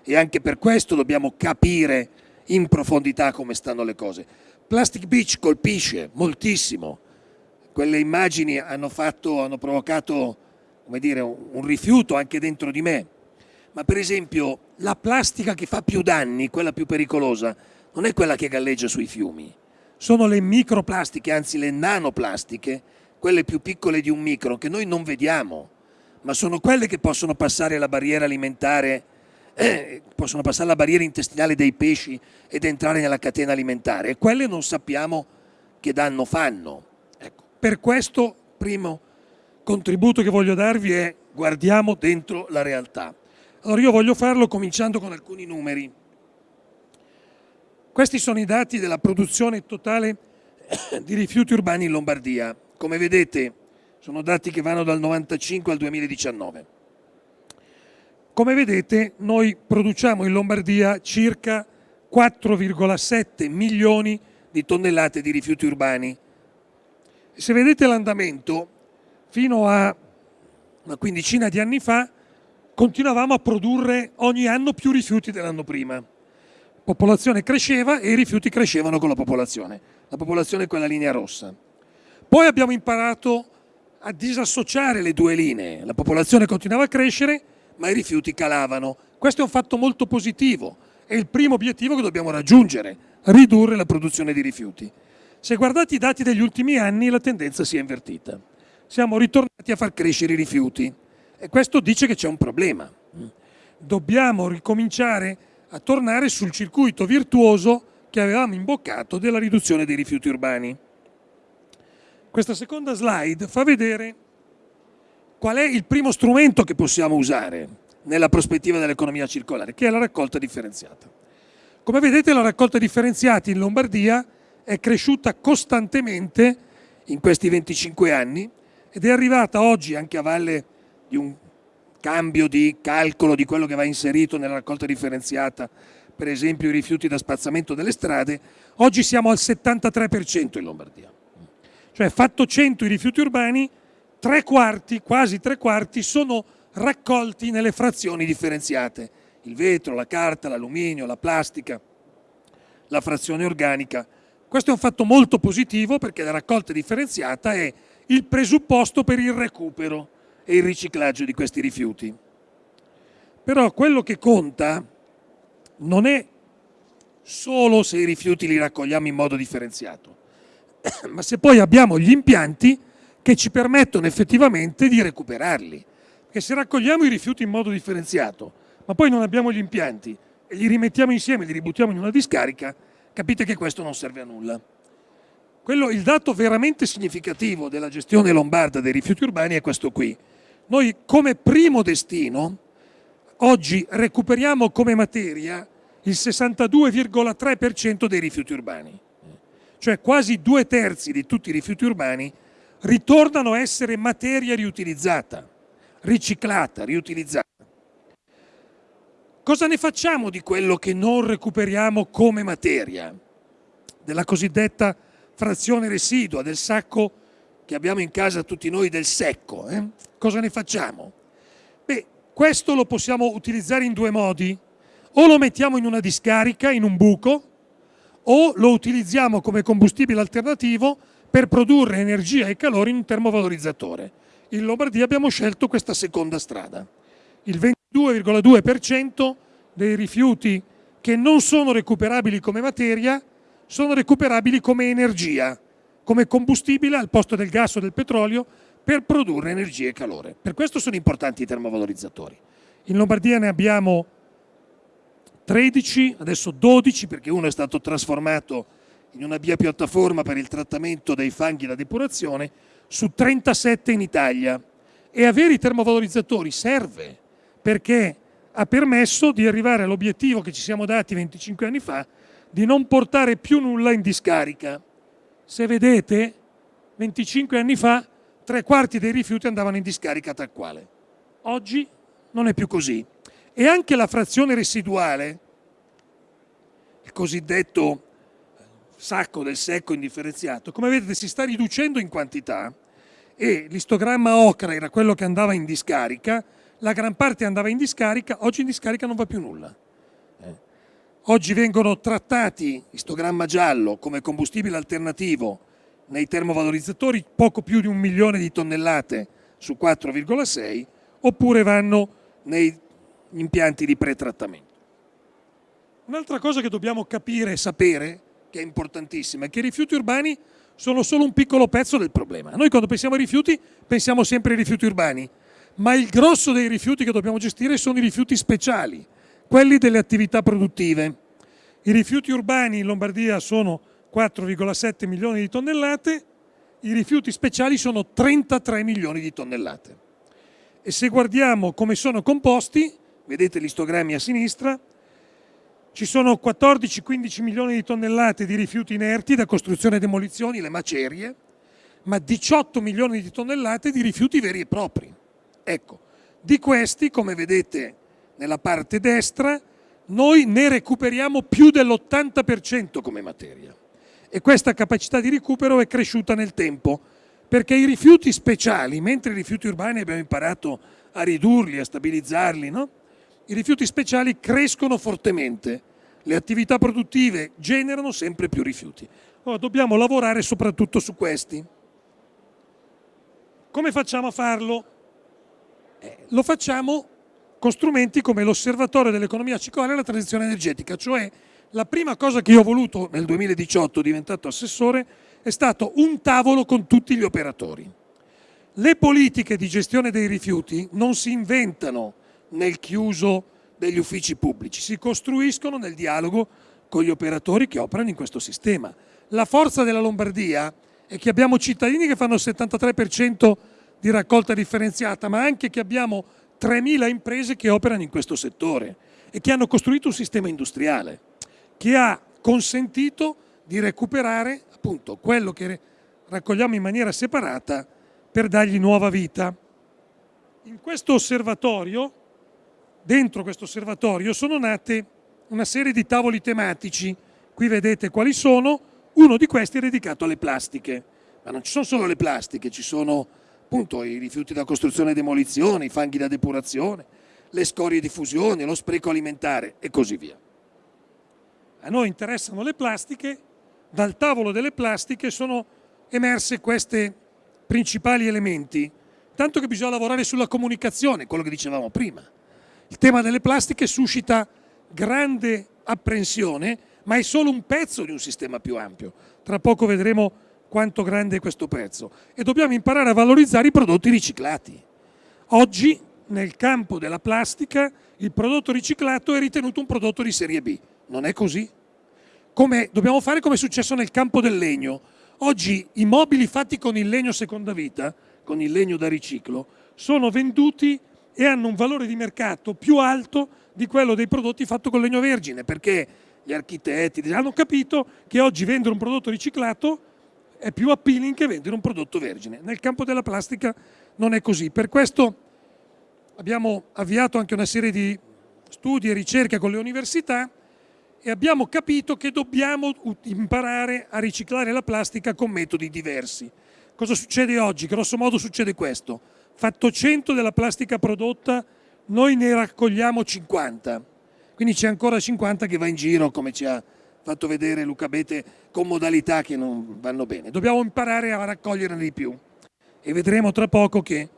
e anche per questo dobbiamo capire in profondità come stanno le cose. Plastic Beach colpisce moltissimo, quelle immagini hanno, fatto, hanno provocato dire, un rifiuto anche dentro di me, ma per esempio la plastica che fa più danni, quella più pericolosa, non è quella che galleggia sui fiumi, sono le microplastiche, anzi le nanoplastiche, quelle più piccole di un micro, che noi non vediamo, ma sono quelle che possono passare la barriera alimentare, eh, possono passare la barriera intestinale dei pesci ed entrare nella catena alimentare. E quelle non sappiamo che danno fanno. Ecco, per questo, primo contributo che voglio darvi è guardiamo dentro la realtà. Allora io voglio farlo cominciando con alcuni numeri. Questi sono i dati della produzione totale di rifiuti urbani in Lombardia. Come vedete sono dati che vanno dal 95 al 2019. Come vedete noi produciamo in Lombardia circa 4,7 milioni di tonnellate di rifiuti urbani. Se vedete l'andamento, fino a una quindicina di anni fa continuavamo a produrre ogni anno più rifiuti dell'anno prima. La popolazione cresceva e i rifiuti crescevano con la popolazione. La popolazione è quella linea rossa. Poi abbiamo imparato a disassociare le due linee. La popolazione continuava a crescere, ma i rifiuti calavano. Questo è un fatto molto positivo. È il primo obiettivo che dobbiamo raggiungere, ridurre la produzione di rifiuti. Se guardate i dati degli ultimi anni, la tendenza si è invertita. Siamo ritornati a far crescere i rifiuti e questo dice che c'è un problema. Dobbiamo ricominciare a tornare sul circuito virtuoso che avevamo imboccato della riduzione dei rifiuti urbani. Questa seconda slide fa vedere qual è il primo strumento che possiamo usare nella prospettiva dell'economia circolare, che è la raccolta differenziata. Come vedete la raccolta differenziata in Lombardia è cresciuta costantemente in questi 25 anni ed è arrivata oggi anche a valle di un cambio di calcolo di quello che va inserito nella raccolta differenziata, per esempio i rifiuti da spazzamento delle strade, oggi siamo al 73% in Lombardia. Cioè fatto 100 i rifiuti urbani, tre quarti, quasi tre quarti, sono raccolti nelle frazioni differenziate. Il vetro, la carta, l'alluminio, la plastica, la frazione organica. Questo è un fatto molto positivo perché la raccolta differenziata è il presupposto per il recupero e il riciclaggio di questi rifiuti. Però quello che conta non è solo se i rifiuti li raccogliamo in modo differenziato, ma se poi abbiamo gli impianti che ci permettono effettivamente di recuperarli. Perché se raccogliamo i rifiuti in modo differenziato, ma poi non abbiamo gli impianti e li rimettiamo insieme, li ributtiamo in una discarica, capite che questo non serve a nulla. Quello, il dato veramente significativo della gestione lombarda dei rifiuti urbani è questo qui. Noi come primo destino oggi recuperiamo come materia il 62,3% dei rifiuti urbani cioè quasi due terzi di tutti i rifiuti urbani, ritornano a essere materia riutilizzata, riciclata, riutilizzata. Cosa ne facciamo di quello che non recuperiamo come materia? Della cosiddetta frazione residua, del sacco che abbiamo in casa tutti noi del secco. Eh? Cosa ne facciamo? Beh, questo lo possiamo utilizzare in due modi. O lo mettiamo in una discarica, in un buco, o lo utilizziamo come combustibile alternativo per produrre energia e calore in un termovalorizzatore. In Lombardia abbiamo scelto questa seconda strada. Il 22,2% dei rifiuti che non sono recuperabili come materia sono recuperabili come energia, come combustibile al posto del gas o del petrolio per produrre energia e calore. Per questo sono importanti i termovalorizzatori. In Lombardia ne abbiamo 13, adesso 12 perché uno è stato trasformato in una biopiattaforma per il trattamento dei fanghi da depurazione, su 37 in Italia. E avere i termovalorizzatori serve perché ha permesso di arrivare all'obiettivo che ci siamo dati 25 anni fa di non portare più nulla in discarica. Se vedete, 25 anni fa tre quarti dei rifiuti andavano in discarica tal quale. Oggi non è più così e anche la frazione residuale, il cosiddetto sacco del secco indifferenziato, come vedete si sta riducendo in quantità e l'istogramma ocra era quello che andava in discarica, la gran parte andava in discarica, oggi in discarica non va più nulla. Oggi vengono trattati, istogramma giallo, come combustibile alternativo nei termovalorizzatori poco più di un milione di tonnellate su 4,6 oppure vanno nei impianti di pretrattamento. Un'altra cosa che dobbiamo capire e sapere che è importantissima, è che i rifiuti urbani sono solo un piccolo pezzo del problema. Noi quando pensiamo ai rifiuti pensiamo sempre ai rifiuti urbani, ma il grosso dei rifiuti che dobbiamo gestire sono i rifiuti speciali, quelli delle attività produttive. I rifiuti urbani in Lombardia sono 4,7 milioni di tonnellate, i rifiuti speciali sono 33 milioni di tonnellate. E se guardiamo come sono composti, vedete gli istogrammi a sinistra, ci sono 14-15 milioni di tonnellate di rifiuti inerti da costruzione e demolizioni, le macerie, ma 18 milioni di tonnellate di rifiuti veri e propri. Ecco, di questi, come vedete nella parte destra, noi ne recuperiamo più dell'80% come materia. E questa capacità di recupero è cresciuta nel tempo, perché i rifiuti speciali, mentre i rifiuti urbani abbiamo imparato a ridurli, a stabilizzarli, no? i rifiuti speciali crescono fortemente, le attività produttive generano sempre più rifiuti. Ora dobbiamo lavorare soprattutto su questi. Come facciamo a farlo? Eh, lo facciamo con strumenti come l'osservatorio dell'economia circolare e la transizione energetica, cioè la prima cosa che io ho voluto nel 2018, diventato assessore, è stato un tavolo con tutti gli operatori. Le politiche di gestione dei rifiuti non si inventano nel chiuso degli uffici pubblici, si costruiscono nel dialogo con gli operatori che operano in questo sistema. La forza della Lombardia è che abbiamo cittadini che fanno il 73% di raccolta differenziata, ma anche che abbiamo 3.000 imprese che operano in questo settore e che hanno costruito un sistema industriale che ha consentito di recuperare appunto quello che raccogliamo in maniera separata per dargli nuova vita. In questo osservatorio, dentro questo osservatorio, sono nate una serie di tavoli tematici. Qui vedete quali sono. Uno di questi è dedicato alle plastiche. Ma non ci sono solo le plastiche, ci sono appunto i rifiuti da costruzione e demolizione, i fanghi da depurazione, le scorie di fusione, lo spreco alimentare e così via. A noi interessano le plastiche, dal tavolo delle plastiche sono emerse questi principali elementi, tanto che bisogna lavorare sulla comunicazione, quello che dicevamo prima. Il tema delle plastiche suscita grande apprensione, ma è solo un pezzo di un sistema più ampio. Tra poco vedremo quanto grande è questo pezzo e dobbiamo imparare a valorizzare i prodotti riciclati. Oggi nel campo della plastica il prodotto riciclato è ritenuto un prodotto di serie B, non è così. Come, dobbiamo fare come è successo nel campo del legno. Oggi i mobili fatti con il legno seconda vita, con il legno da riciclo, sono venduti e hanno un valore di mercato più alto di quello dei prodotti fatti con legno vergine, perché gli architetti hanno capito che oggi vendere un prodotto riciclato è più appealing che vendere un prodotto vergine. Nel campo della plastica non è così. Per questo abbiamo avviato anche una serie di studi e ricerche con le università e abbiamo capito che dobbiamo imparare a riciclare la plastica con metodi diversi. Cosa succede oggi? Grosso modo succede questo. Fatto 100 della plastica prodotta, noi ne raccogliamo 50. Quindi c'è ancora 50 che va in giro, come ci ha fatto vedere Luca Bete, con modalità che non vanno bene. Dobbiamo imparare a raccoglierne di più e vedremo tra poco che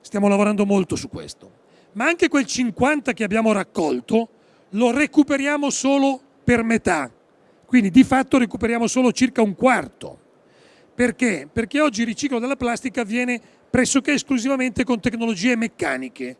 stiamo lavorando molto su questo. Ma anche quel 50 che abbiamo raccolto lo recuperiamo solo per metà, quindi di fatto recuperiamo solo circa un quarto. Perché? Perché oggi il riciclo della plastica avviene pressoché esclusivamente con tecnologie meccaniche.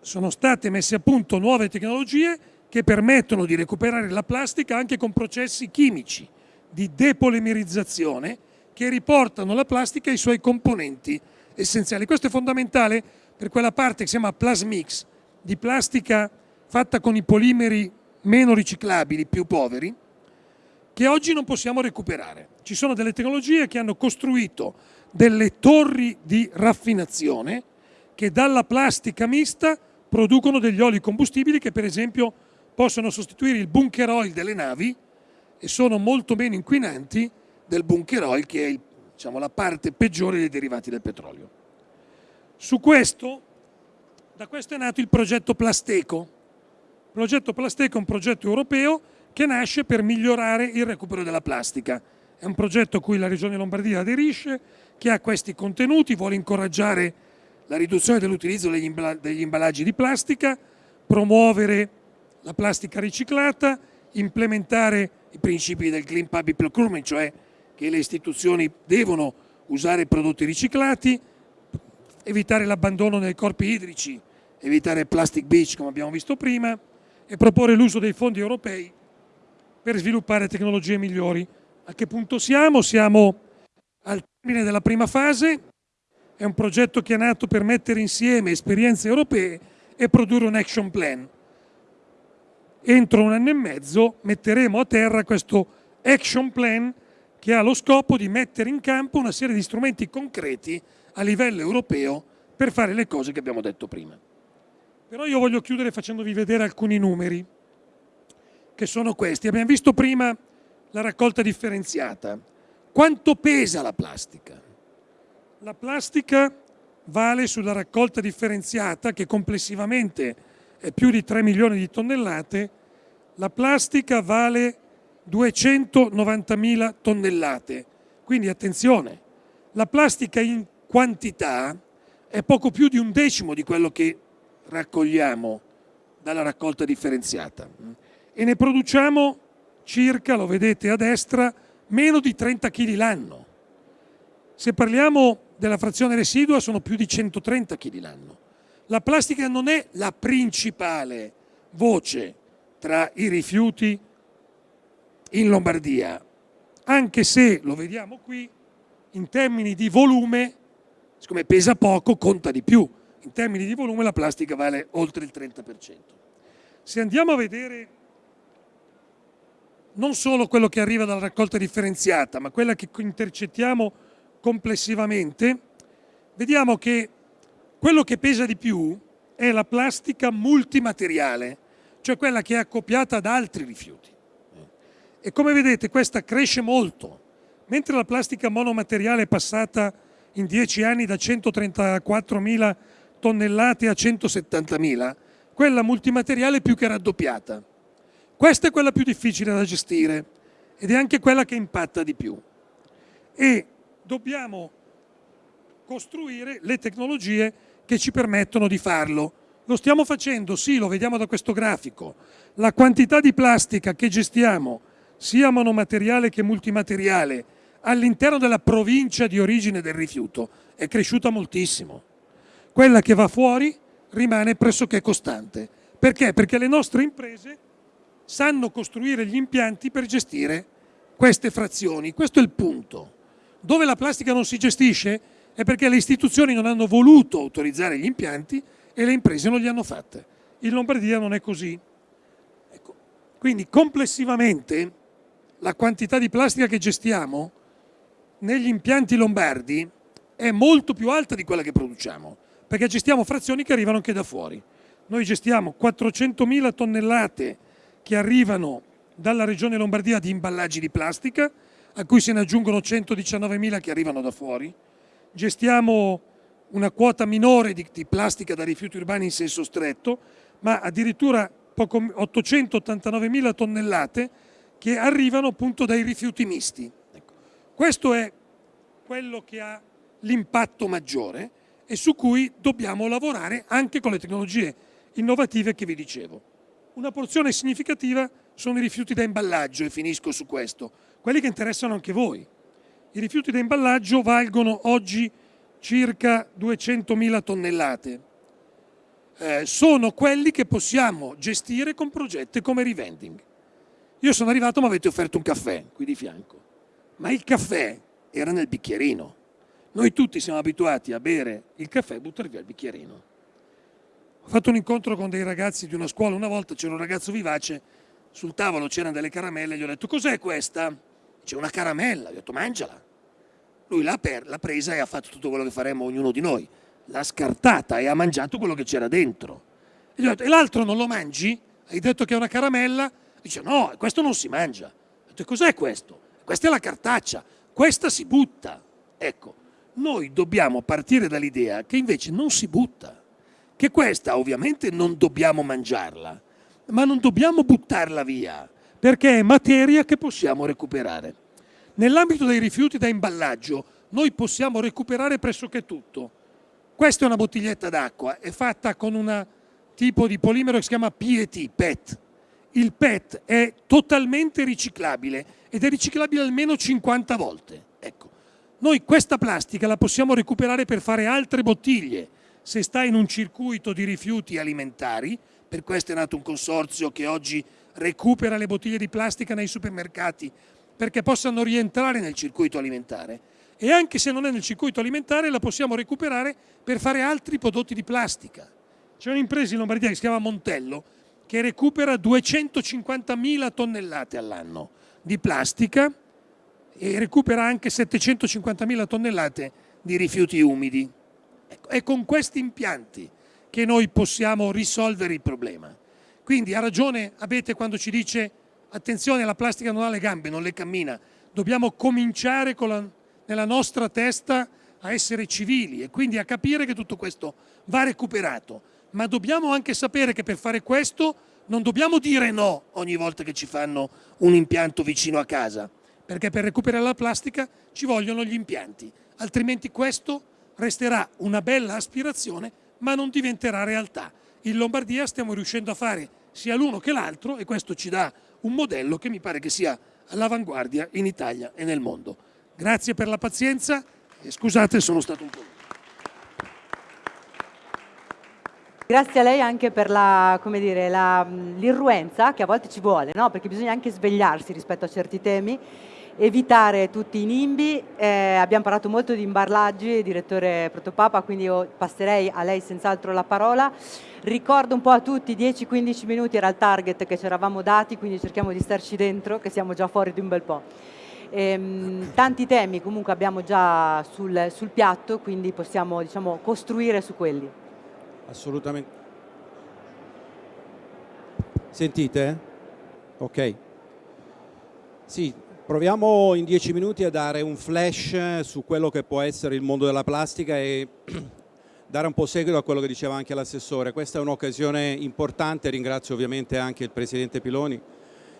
Sono state messe a punto nuove tecnologie che permettono di recuperare la plastica anche con processi chimici di depolimerizzazione che riportano la plastica ai suoi componenti essenziali. Questo è fondamentale per quella parte che si chiama plasmix, di plastica fatta con i polimeri meno riciclabili, più poveri, che oggi non possiamo recuperare. Ci sono delle tecnologie che hanno costruito delle torri di raffinazione che dalla plastica mista producono degli oli combustibili che per esempio possono sostituire il bunker oil delle navi e sono molto meno inquinanti del bunker oil che è diciamo, la parte peggiore dei derivati del petrolio. Su questo, da questo è nato il progetto Plasteco. Il progetto Plasteco è un progetto europeo che nasce per migliorare il recupero della plastica. È un progetto a cui la Regione Lombardia aderisce, che ha questi contenuti, vuole incoraggiare la riduzione dell'utilizzo degli imballaggi di plastica, promuovere la plastica riciclata, implementare i principi del Clean Public Procurement, cioè che le istituzioni devono usare prodotti riciclati, evitare l'abbandono nei corpi idrici, evitare plastic beach come abbiamo visto prima e proporre l'uso dei fondi europei per sviluppare tecnologie migliori. A che punto siamo? Siamo al termine della prima fase, è un progetto che è nato per mettere insieme esperienze europee e produrre un action plan. Entro un anno e mezzo metteremo a terra questo action plan che ha lo scopo di mettere in campo una serie di strumenti concreti a livello europeo per fare le cose che abbiamo detto prima. Però io voglio chiudere facendovi vedere alcuni numeri, che sono questi. Abbiamo visto prima la raccolta differenziata. Quanto pesa la plastica? La plastica vale sulla raccolta differenziata, che complessivamente è più di 3 milioni di tonnellate, la plastica vale 290.000 tonnellate. Quindi attenzione, la plastica in quantità è poco più di un decimo di quello che raccogliamo dalla raccolta differenziata e ne produciamo circa, lo vedete a destra, meno di 30 kg l'anno. Se parliamo della frazione residua sono più di 130 kg l'anno. La plastica non è la principale voce tra i rifiuti in Lombardia, anche se, lo vediamo qui, in termini di volume, siccome pesa poco, conta di più. In termini di volume la plastica vale oltre il 30%. Se andiamo a vedere non solo quello che arriva dalla raccolta differenziata, ma quella che intercettiamo complessivamente, vediamo che quello che pesa di più è la plastica multimateriale, cioè quella che è accoppiata ad altri rifiuti. E come vedete questa cresce molto, mentre la plastica monomateriale è passata in 10 anni da 134.000 tonnellate a 170.000, quella multimateriale è più che raddoppiata. Questa è quella più difficile da gestire ed è anche quella che impatta di più. E dobbiamo costruire le tecnologie che ci permettono di farlo. Lo stiamo facendo, sì, lo vediamo da questo grafico. La quantità di plastica che gestiamo, sia monomateriale che multimateriale, all'interno della provincia di origine del rifiuto è cresciuta moltissimo. Quella che va fuori rimane pressoché costante. Perché? Perché le nostre imprese sanno costruire gli impianti per gestire queste frazioni. Questo è il punto. Dove la plastica non si gestisce è perché le istituzioni non hanno voluto autorizzare gli impianti e le imprese non li hanno fatte. In Lombardia non è così. Ecco. Quindi complessivamente la quantità di plastica che gestiamo negli impianti lombardi è molto più alta di quella che produciamo, perché gestiamo frazioni che arrivano anche da fuori. Noi gestiamo 400.000 tonnellate che arrivano dalla regione Lombardia di imballaggi di plastica, a cui se ne aggiungono 119.000 che arrivano da fuori. Gestiamo una quota minore di, di, plastica da rifiuti urbani in senso stretto, ma addirittura 889.000 tonnellate che arrivano appunto dai rifiuti misti. Ecco. Questo è quello che ha l'impatto maggiore e su cui dobbiamo lavorare anche con le tecnologie innovative che vi dicevo. Una porzione significativa sono i rifiuti da imballaggio e finisco su questo, quelli che interessano anche voi. I rifiuti da imballaggio valgono oggi circa 200.000 tonnellate. Eh, sono quelli che possiamo gestire con progetti come revending. Io sono arrivato ma avete offerto un caffè qui di fianco, ma il caffè era nel bicchierino. Noi tutti siamo abituati a bere il caffè e buttare via il bicchierino. Ho fatto un incontro con dei ragazzi di una scuola una volta, c'era un ragazzo vivace, sul tavolo c'erano delle caramelle, gli ho detto cos'è questa? c'è una caramella, gli ho detto mangiala. Lui l'ha, presa e ha fatto tutto quello che faremmo ognuno di noi, l'ha scartata e ha mangiato quello che c'era dentro. E gli ho detto, e l'altro non lo mangi? Hai detto che è una caramella? Dice, no, questo non si mangia. Ho detto, cos'è questo? Questa è la cartaccia, questa si butta. Ecco, noi dobbiamo partire dall'idea che invece non si butta, che questa ovviamente non dobbiamo mangiarla, ma non dobbiamo buttarla via, perché è materia che possiamo recuperare. Nell'ambito dei rifiuti da imballaggio noi possiamo recuperare pressoché tutto. Questa è una bottiglietta d'acqua, è fatta con un tipo di polimero che si chiama PET, PET. il PET è totalmente riciclabile ed è riciclabile almeno 50 volte. Ecco, noi questa plastica la possiamo recuperare per fare altre bottiglie se sta in un circuito di rifiuti alimentari, per questo è nato un consorzio che oggi recupera le bottiglie di plastica nei supermercati perché possano rientrare nel circuito alimentare e anche se non è nel circuito alimentare la possiamo recuperare per fare altri prodotti di plastica. C'è un'impresa in Lombardia che si chiama Montello che recupera 250.000 tonnellate all'anno di plastica e recupera anche 750.000 tonnellate di rifiuti umidi. Ecco, è con questi impianti che noi possiamo risolvere il problema. Quindi ha ragione Abete quando ci dice attenzione la plastica non ha le gambe, non le cammina, dobbiamo cominciare la, nella nostra testa a essere civili e quindi a capire che tutto questo va recuperato, ma dobbiamo anche sapere che per fare questo non dobbiamo dire no ogni volta che ci fanno un impianto vicino a casa, perché per recuperare la plastica ci vogliono gli impianti, altrimenti questo resterà una bella aspirazione ma non diventerà realtà. In Lombardia stiamo riuscendo a fare sia l'uno che l'altro e questo ci dà un modello che mi pare che sia all'avanguardia in Italia e nel mondo. Grazie per la pazienza e scusate sono stato un po'. Grazie a lei anche per l'irruenza che a volte ci vuole, no? perché bisogna anche svegliarsi rispetto a certi temi, evitare tutti i nimbi. Eh, abbiamo parlato molto di imballaggi, direttore Protopapa, quindi io passerei a lei senz'altro la parola. Ricordo un po' a tutti, 10-15 minuti era il target che ci eravamo dati, quindi cerchiamo di starci dentro, che siamo già fuori di un bel po'. Ehm, tanti temi comunque abbiamo già sul, sul piatto, quindi possiamo diciamo, costruire su quelli. Assolutamente. Sentite? Ok. Sì, proviamo in dieci minuti a dare un flash su quello che può essere il mondo della plastica e dare un po' seguito a quello che diceva anche l'assessore. Questa è un'occasione importante, ringrazio ovviamente anche il Presidente Piloni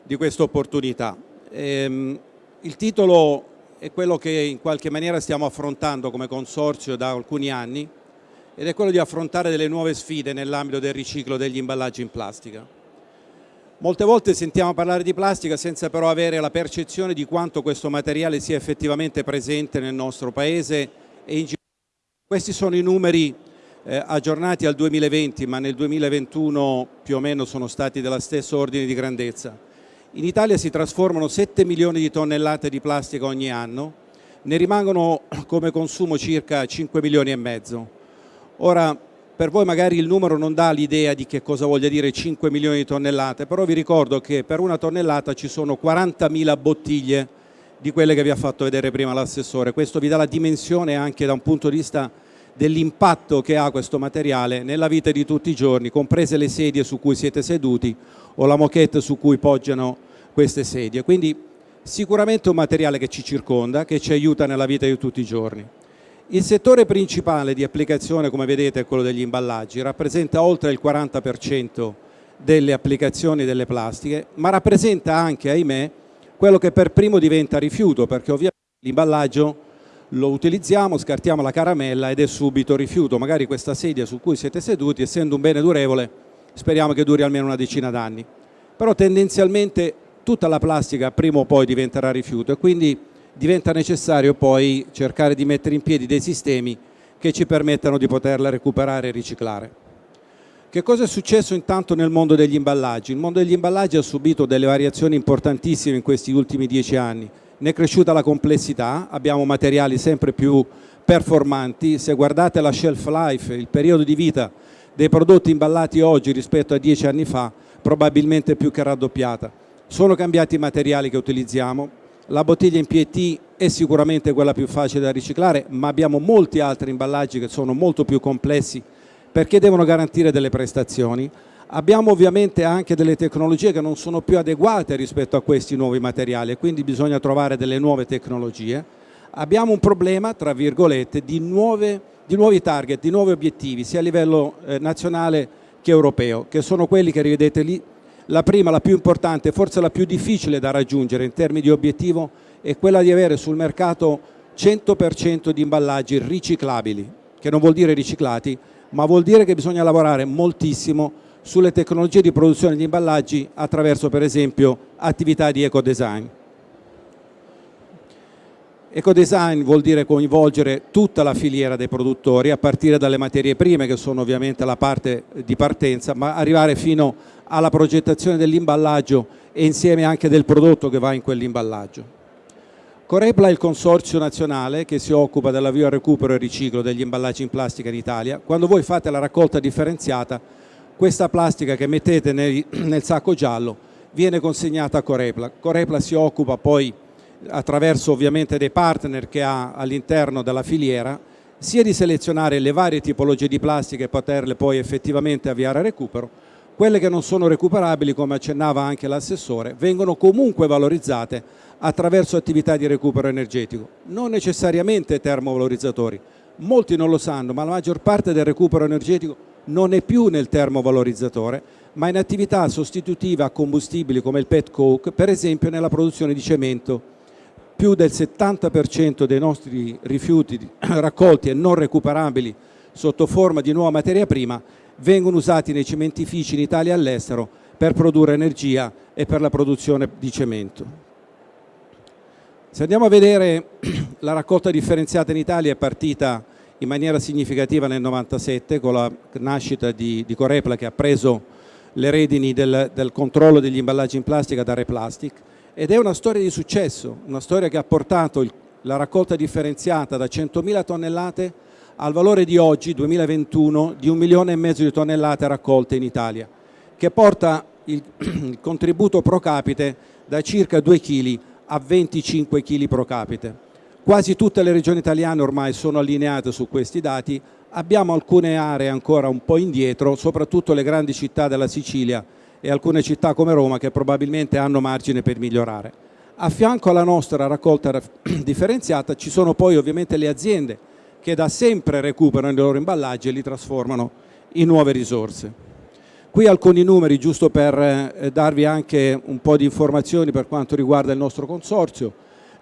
di questa opportunità. Ehm, il titolo è quello che in qualche maniera stiamo affrontando come consorzio da alcuni anni, ed è quello di affrontare delle nuove sfide nell'ambito del riciclo degli imballaggi in plastica. Molte volte sentiamo parlare di plastica senza però avere la percezione di quanto questo materiale sia effettivamente presente nel nostro Paese e in Questi sono i numeri eh, aggiornati al 2020, ma nel 2021 più o meno sono stati della stessa ordine di grandezza. In Italia si trasformano 7 milioni di tonnellate di plastica ogni anno, ne rimangono come consumo circa 5 milioni e mezzo. Ora, per voi magari il numero non dà l'idea di che cosa voglia dire 5 milioni di tonnellate, però vi ricordo che per una tonnellata ci sono 40.000 bottiglie di quelle che vi ha fatto vedere prima l'assessore. Questo vi dà la dimensione anche da un punto di vista dell'impatto che ha questo materiale nella vita di tutti i giorni, comprese le sedie su cui siete seduti o la moquette su cui poggiano queste sedie. Quindi sicuramente un materiale che ci circonda, che ci aiuta nella vita di tutti i giorni. Il settore principale di applicazione, come vedete, è quello degli imballaggi, rappresenta oltre il 40% delle applicazioni delle plastiche, ma rappresenta anche, ahimè, quello che per primo diventa rifiuto, perché ovviamente l'imballaggio lo utilizziamo, scartiamo la caramella ed è subito rifiuto. Magari questa sedia su cui siete seduti, essendo un bene durevole, speriamo che duri almeno una decina d'anni. Però tendenzialmente tutta la plastica prima o poi diventerà rifiuto e quindi diventa necessario poi cercare di mettere in piedi dei sistemi che ci permettano di poterla recuperare e riciclare. Che cosa è successo intanto nel mondo degli imballaggi? Il mondo degli imballaggi ha subito delle variazioni importantissime in questi ultimi dieci anni. Ne è cresciuta la complessità, abbiamo materiali sempre più performanti, se guardate la shelf life, il periodo di vita dei prodotti imballati oggi rispetto a dieci anni fa, probabilmente più che raddoppiata. Sono cambiati i materiali che utilizziamo, la bottiglia in PET è sicuramente quella più facile da riciclare, ma abbiamo molti altri imballaggi che sono molto più complessi perché devono garantire delle prestazioni. Abbiamo ovviamente anche delle tecnologie che non sono più adeguate rispetto a questi nuovi materiali quindi bisogna trovare delle nuove tecnologie. Abbiamo un problema, tra virgolette, di, nuove, di nuovi target, di nuovi obiettivi, sia a livello eh, nazionale che europeo, che sono quelli che rivedete lì la prima, la più importante, forse la più difficile da raggiungere in termini di obiettivo, è quella di avere sul mercato 100% di imballaggi riciclabili, che non vuol dire riciclati, ma vuol dire che bisogna lavorare moltissimo sulle tecnologie di produzione degli imballaggi attraverso per esempio attività di ecodesign. Ecodesign vuol dire coinvolgere tutta la filiera dei produttori a partire dalle materie prime che sono ovviamente la parte di partenza ma arrivare fino alla progettazione dell'imballaggio e insieme anche del prodotto che va in quell'imballaggio. Corepla è il consorzio nazionale che si occupa dell'avvio al recupero e riciclo degli imballaggi in plastica in Italia. Quando voi fate la raccolta differenziata, questa plastica che mettete nel, nel sacco giallo viene consegnata a Corepla. Corepla si occupa poi attraverso ovviamente dei partner che ha all'interno della filiera, sia di selezionare le varie tipologie di plastica e poterle poi effettivamente avviare a recupero, quelle che non sono recuperabili, come accennava anche l'assessore, vengono comunque valorizzate attraverso attività di recupero energetico, non necessariamente termovalorizzatori. Molti non lo sanno, ma la maggior parte del recupero energetico non è più nel termovalorizzatore, ma in attività sostitutive a combustibili come il pet coke, per esempio nella produzione di cemento più del 70% dei nostri rifiuti raccolti e non recuperabili sotto forma di nuova materia prima vengono usati nei cementifici in Italia e all'estero per produrre energia e per la produzione di cemento. Se andiamo a vedere la raccolta differenziata in Italia è partita in maniera significativa nel 97 con la nascita di, di Corepla che ha preso le redini del, del controllo degli imballaggi in plastica da Replastic ed è una storia di successo, una storia che ha portato il, la raccolta differenziata da 100.000 tonnellate al valore di oggi, 2021, di un milione e mezzo di tonnellate raccolte in Italia, che porta il, il contributo pro capite da circa 2 kg a 25 kg pro capite. Quasi tutte le regioni italiane ormai sono allineate su questi dati, abbiamo alcune aree ancora un po' indietro, soprattutto le grandi città della Sicilia e alcune città come Roma che probabilmente hanno margine per migliorare. A fianco alla nostra raccolta differenziata ci sono poi ovviamente le aziende che da sempre recuperano i loro imballaggi e li trasformano in nuove risorse. Qui alcuni numeri giusto per eh, darvi anche un po' di informazioni per quanto riguarda il nostro consorzio.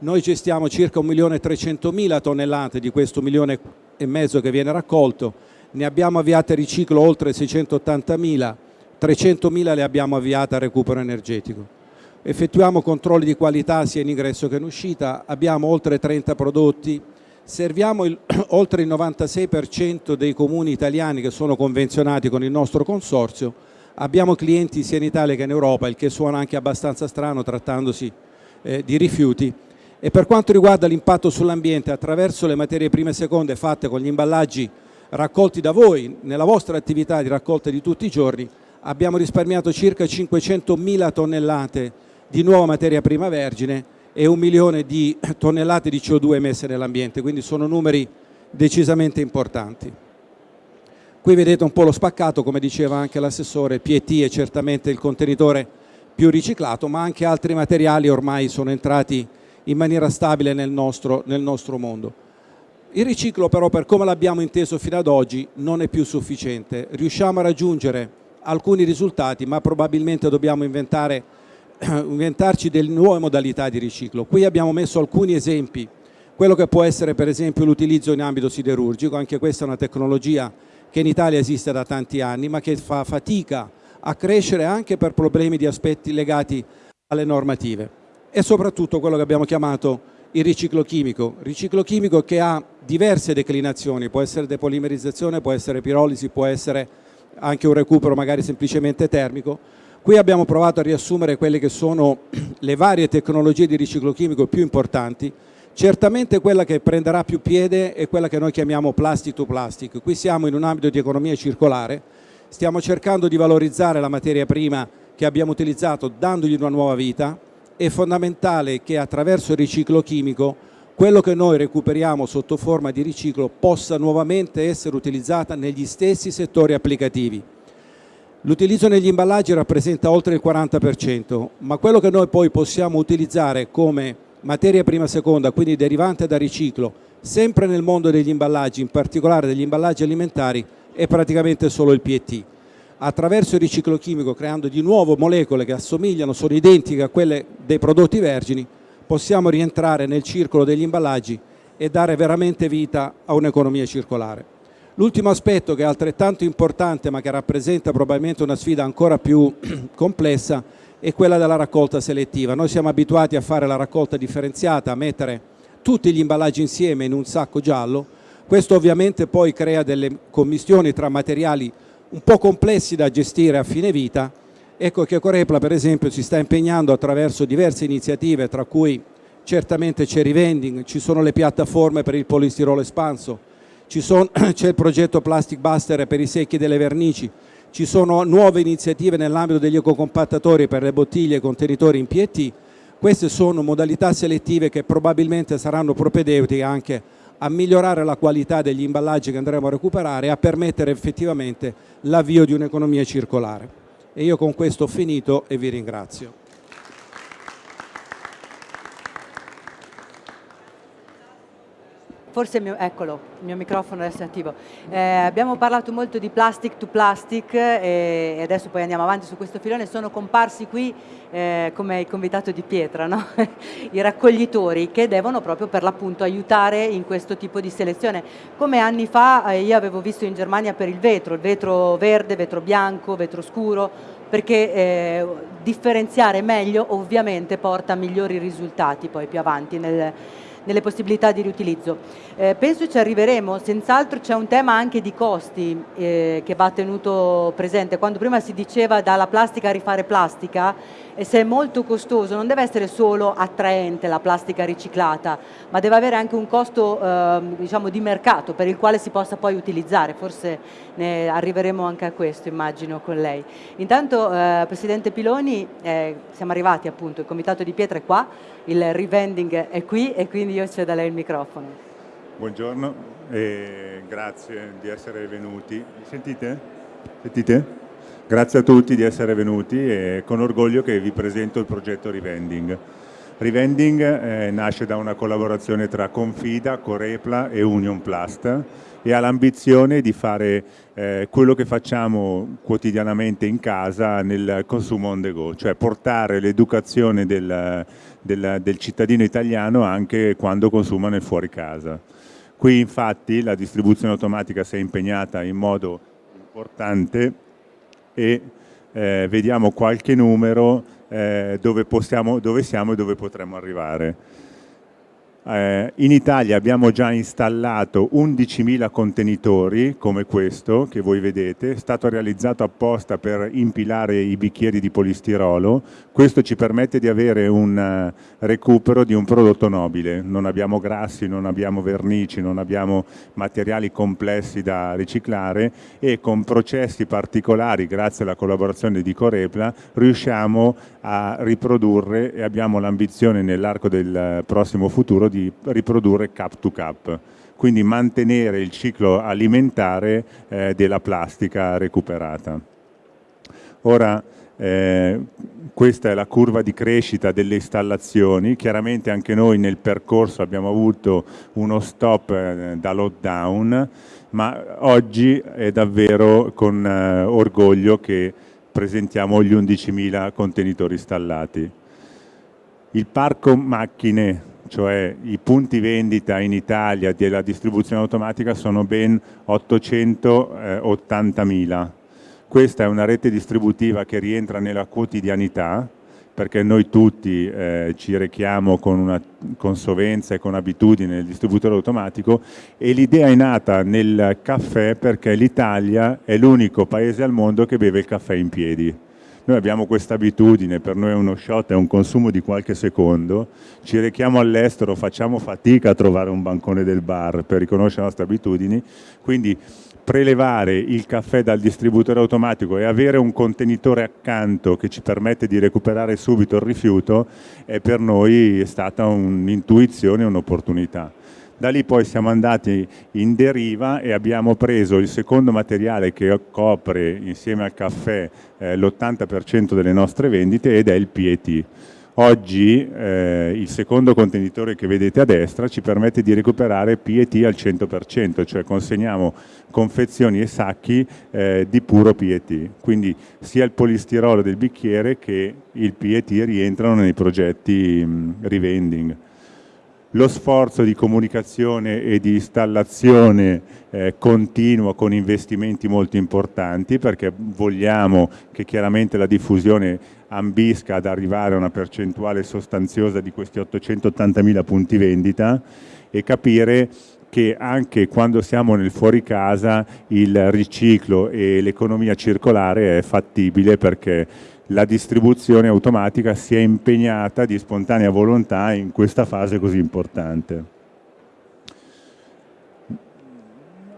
Noi gestiamo circa 1.300.000 tonnellate di questo milione e mezzo che viene raccolto, ne abbiamo avviate riciclo oltre 680.000 300.000 le abbiamo avviate a recupero energetico. Effettuiamo controlli di qualità sia in ingresso che in uscita, abbiamo oltre 30 prodotti, serviamo il, oltre il 96% dei comuni italiani che sono convenzionati con il nostro consorzio, abbiamo clienti sia in Italia che in Europa, il che suona anche abbastanza strano trattandosi eh, di rifiuti, e per quanto riguarda l'impatto sull'ambiente attraverso le materie prime e seconde fatte con gli imballaggi raccolti da voi nella vostra attività di raccolta di tutti i giorni, abbiamo risparmiato circa 500.000 tonnellate di nuova materia prima vergine e un milione di tonnellate di CO2 emesse nell'ambiente, quindi sono numeri decisamente importanti. Qui vedete un po' lo spaccato, come diceva anche l'assessore, PET è certamente il contenitore più riciclato, ma anche altri materiali ormai sono entrati in maniera stabile nel nostro, nel nostro mondo. Il riciclo però, per come l'abbiamo inteso fino ad oggi, non è più sufficiente. Riusciamo a raggiungere alcuni risultati, ma probabilmente dobbiamo inventare, inventarci delle nuove modalità di riciclo. Qui abbiamo messo alcuni esempi, quello che può essere per esempio l'utilizzo in ambito siderurgico, anche questa è una tecnologia che in Italia esiste da tanti anni, ma che fa fatica a crescere anche per problemi di aspetti legati alle normative. E soprattutto quello che abbiamo chiamato il riciclo chimico, riciclo chimico che ha diverse declinazioni, può essere depolimerizzazione, può essere pirolisi, può essere anche un recupero magari semplicemente termico. Qui abbiamo provato a riassumere quelle che sono le varie tecnologie di riciclo chimico più importanti. Certamente quella che prenderà più piede è quella che noi chiamiamo plastic to plastic. Qui siamo in un ambito di economia circolare, stiamo cercando di valorizzare la materia prima che abbiamo utilizzato dandogli una nuova vita. È fondamentale che attraverso il riciclo chimico quello che noi recuperiamo sotto forma di riciclo possa nuovamente essere utilizzata negli stessi settori applicativi. L'utilizzo negli imballaggi rappresenta oltre il 40%, ma quello che noi poi possiamo utilizzare come materia prima seconda, quindi derivante da riciclo, sempre nel mondo degli imballaggi, in particolare degli imballaggi alimentari, è praticamente solo il PET. Attraverso il riciclo chimico, creando di nuovo molecole che assomigliano, sono identiche a quelle dei prodotti vergini, possiamo rientrare nel circolo degli imballaggi e dare veramente vita a un'economia circolare. L'ultimo aspetto che è altrettanto importante ma che rappresenta probabilmente una sfida ancora più complessa è quella della raccolta selettiva. Noi siamo abituati a fare la raccolta differenziata, a mettere tutti gli imballaggi insieme in un sacco giallo, questo ovviamente poi crea delle commistioni tra materiali un po' complessi da gestire a fine vita, ecco che Corepla per esempio si sta impegnando attraverso diverse iniziative tra cui certamente c'è revending, ci sono le piattaforme per il polistirolo espanso, c'è il progetto Plastic Buster per i secchi delle vernici, ci sono nuove iniziative nell'ambito degli ecocompattatori per le bottiglie e contenitori in PET, queste sono modalità selettive che probabilmente saranno propedeutiche anche a migliorare la qualità degli imballaggi che andremo a recuperare e a permettere effettivamente l'avvio di un'economia circolare. E io con questo ho finito e vi ringrazio. Forse il mio, eccolo, il mio microfono adesso è attivo. Eh, abbiamo parlato molto di plastic to plastic eh, e adesso poi andiamo avanti su questo filone. Sono comparsi qui eh, come il convitato di Pietra, no? i raccoglitori che devono proprio per l'appunto aiutare in questo tipo di selezione. Come anni fa eh, io avevo visto in Germania per il vetro, il vetro verde, vetro bianco, vetro scuro, perché eh, differenziare meglio ovviamente porta a migliori risultati poi più avanti nel nelle possibilità di riutilizzo. Eh, penso ci arriveremo, senz'altro c'è un tema anche di costi eh, che va tenuto presente. Quando prima si diceva dalla plastica a rifare plastica, e se è molto costoso non deve essere solo attraente la plastica riciclata, ma deve avere anche un costo eh, diciamo, di mercato per il quale si possa poi utilizzare, forse ne arriveremo anche a questo immagino con lei. Intanto eh, Presidente Piloni, eh, siamo arrivati appunto, il Comitato di Pietra è qua, il revending è qui e quindi io cedo a lei il microfono. Buongiorno e grazie di essere venuti. Sentite? Sentite? Grazie a tutti di essere venuti e con orgoglio che vi presento il progetto Rivending. Rivending eh, nasce da una collaborazione tra Confida, Corepla e Union Plast e ha l'ambizione di fare eh, quello che facciamo quotidianamente in casa nel consumo on the go, cioè portare l'educazione del, del, del cittadino italiano anche quando consuma nel fuori casa. Qui infatti la distribuzione automatica si è impegnata in modo importante e eh, vediamo qualche numero eh, dove, possiamo, dove siamo e dove potremmo arrivare. Eh, in Italia abbiamo già installato 11.000 contenitori come questo che voi vedete, è stato realizzato apposta per impilare i bicchieri di polistirolo, questo ci permette di avere un uh, recupero di un prodotto nobile, non abbiamo grassi, non abbiamo vernici, non abbiamo materiali complessi da riciclare e con processi particolari, grazie alla collaborazione di Corepla, riusciamo a riprodurre e abbiamo l'ambizione nell'arco del prossimo futuro di riprodurre cap to cap, quindi mantenere il ciclo alimentare eh, della plastica recuperata. Ora, eh, questa è la curva di crescita delle installazioni, chiaramente anche noi nel percorso abbiamo avuto uno stop eh, da lockdown, ma oggi è davvero con eh, orgoglio che presentiamo gli 11.000 contenitori installati. Il parco macchine cioè i punti vendita in Italia della distribuzione automatica sono ben 880.000. Questa è una rete distributiva che rientra nella quotidianità, perché noi tutti eh, ci rechiamo con una consovenza e con abitudine nel distributore automatico e l'idea è nata nel caffè perché l'Italia è l'unico paese al mondo che beve il caffè in piedi noi abbiamo questa abitudine, per noi è uno shot, è un consumo di qualche secondo, ci rechiamo all'estero, facciamo fatica a trovare un bancone del bar per riconoscere le nostre abitudini, quindi prelevare il caffè dal distributore automatico e avere un contenitore accanto che ci permette di recuperare subito il rifiuto è per noi stata un'intuizione, un'opportunità. Da lì poi siamo andati in deriva e abbiamo preso il secondo materiale che copre insieme al caffè eh, l'80% delle nostre vendite ed è il PET. Oggi eh, il secondo contenitore che vedete a destra ci permette di recuperare PET al 100%, cioè consegniamo confezioni e sacchi eh, di puro PET. Quindi sia il polistirolo del bicchiere che il PET rientrano nei progetti mh, rivending. Lo sforzo di comunicazione e di installazione eh, continuo con investimenti molto importanti perché vogliamo che chiaramente la diffusione ambisca ad arrivare a una percentuale sostanziosa di questi 880.000 punti vendita e capire che anche quando siamo nel fuori casa il riciclo e l'economia circolare è fattibile perché la distribuzione automatica si è impegnata di spontanea volontà in questa fase così importante.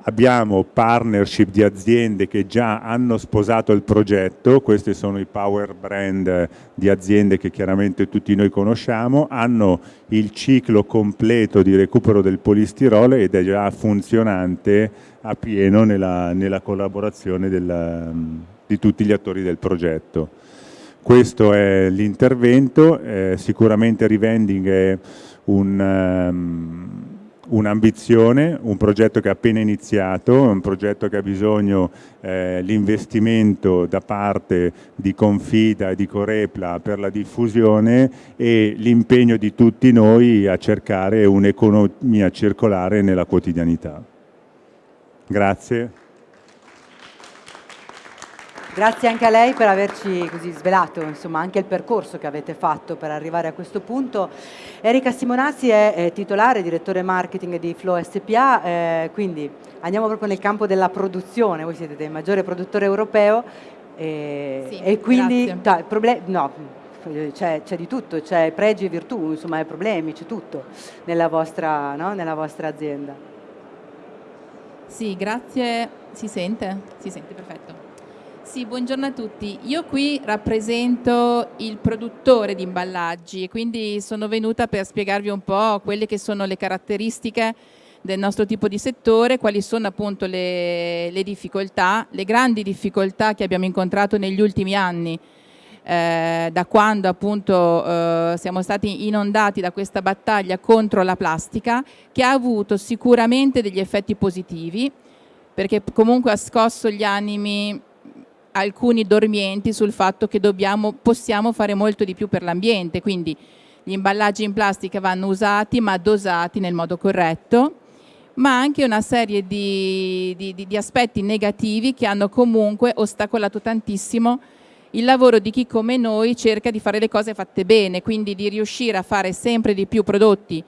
Abbiamo partnership di aziende che già hanno sposato il progetto, questi sono i power brand di aziende che chiaramente tutti noi conosciamo, hanno il ciclo completo di recupero del polistirolo ed è già funzionante a pieno nella, nella collaborazione del, di tutti gli attori del progetto. Questo è l'intervento, eh, sicuramente Revending è un... Um, un'ambizione, un progetto che è appena iniziato, un progetto che ha bisogno eh, da parte di Confida e di Corepla per la diffusione e l'impegno di tutti noi a cercare un'economia circolare nella quotidianità. Grazie. Grazie anche a lei per averci così svelato insomma, anche il percorso che avete fatto per arrivare a questo punto. Erika Simonazzi è, è titolare, direttore marketing di Flow SPA, eh, quindi andiamo proprio nel campo della produzione, voi siete il maggiore produttore europeo eh, sì, e quindi no, c'è, di tutto, c'è pregi e virtù, insomma, problemi, c'è tutto nella vostra, no? nella vostra azienda. Sì, grazie. Si sente? Si sente, perfetto. Sì, buongiorno a tutti. Io qui rappresento il produttore di imballaggi, quindi sono venuta per spiegarvi un po' quelle che sono le caratteristiche del nostro tipo di settore, quali sono appunto le, le difficoltà, le grandi difficoltà che abbiamo incontrato negli ultimi anni, eh, da quando appunto eh, siamo stati inondati da questa battaglia contro la plastica, che ha avuto sicuramente degli effetti positivi, perché comunque ha scosso gli animi alcuni dormienti sul fatto che dobbiamo, possiamo fare molto di più per l'ambiente, quindi gli imballaggi in plastica vanno usati ma dosati nel modo corretto, ma anche una serie di, di, di aspetti negativi che hanno comunque ostacolato tantissimo il lavoro di chi come noi cerca di fare le cose fatte bene, quindi di riuscire a fare sempre di più prodotti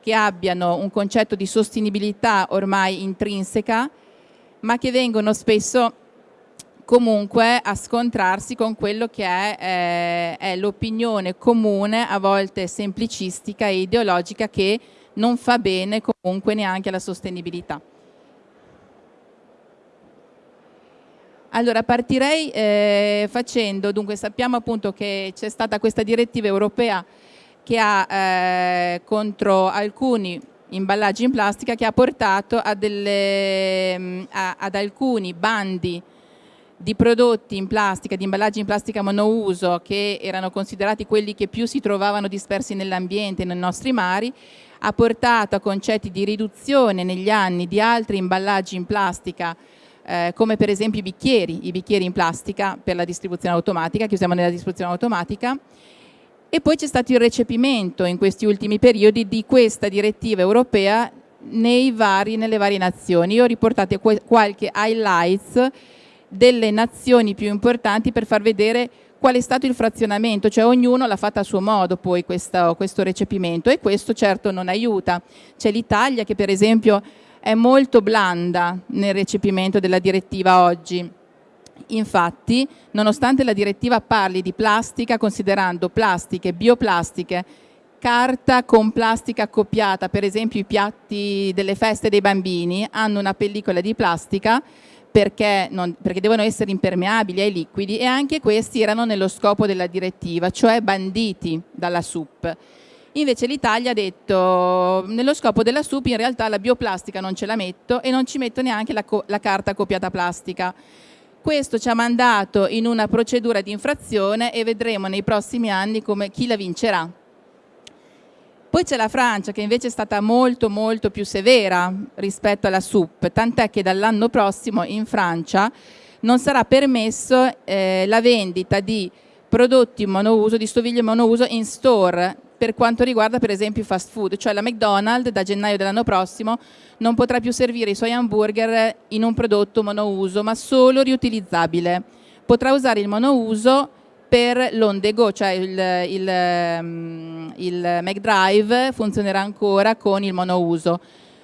che abbiano un concetto di sostenibilità ormai intrinseca, ma che vengono spesso comunque a scontrarsi con quello che è, eh, è l'opinione comune, a volte semplicistica e ideologica, che non fa bene comunque neanche alla sostenibilità. Allora partirei eh, facendo, dunque sappiamo appunto che c'è stata questa direttiva europea che ha eh, contro alcuni imballaggi in plastica che ha portato delle, mm, a, ad alcuni bandi di prodotti in plastica, di imballaggi in plastica monouso che erano considerati quelli che più si trovavano dispersi nell'ambiente, nei nostri mari, ha portato a concetti di riduzione negli anni di altri imballaggi in plastica eh, come per esempio i bicchieri, i bicchieri in plastica per la distribuzione automatica, che usiamo nella distribuzione automatica, e poi c'è stato il recepimento in questi ultimi periodi di questa direttiva europea vari, nelle varie nazioni. Io ho riportato qualche highlights delle nazioni più importanti per far vedere qual è stato il frazionamento, cioè ognuno l'ha fatta a suo modo poi questo, questo recepimento e questo certo non aiuta. C'è l'Italia che per esempio è molto blanda nel recepimento della direttiva oggi. Infatti, nonostante la direttiva parli di plastica, considerando plastiche, bioplastiche, carta con plastica accoppiata, per esempio i piatti delle feste dei bambini hanno una pellicola di plastica, perché, non, perché, devono essere impermeabili ai liquidi e anche questi erano nello scopo della direttiva, cioè banditi dalla SUP. Invece l'Italia ha detto nello scopo della SUP in realtà la bioplastica non ce la metto e non ci metto neanche la, la carta copiata plastica. Questo ci ha mandato in una procedura di infrazione e vedremo nei prossimi anni come chi la vincerà. Poi c'è la Francia che invece è stata molto molto più severa rispetto alla SUP, tant'è che dall'anno prossimo in Francia non sarà permesso eh, la vendita di prodotti monouso, di stoviglie monouso in store per quanto riguarda per esempio i fast food, cioè la McDonald's da gennaio dell'anno prossimo non potrà più servire i suoi hamburger in un prodotto monouso ma solo riutilizzabile. Potrà usare il monouso per l'on the go, cioè il, il, mm, il McDrive funzionerà ancora con il monouso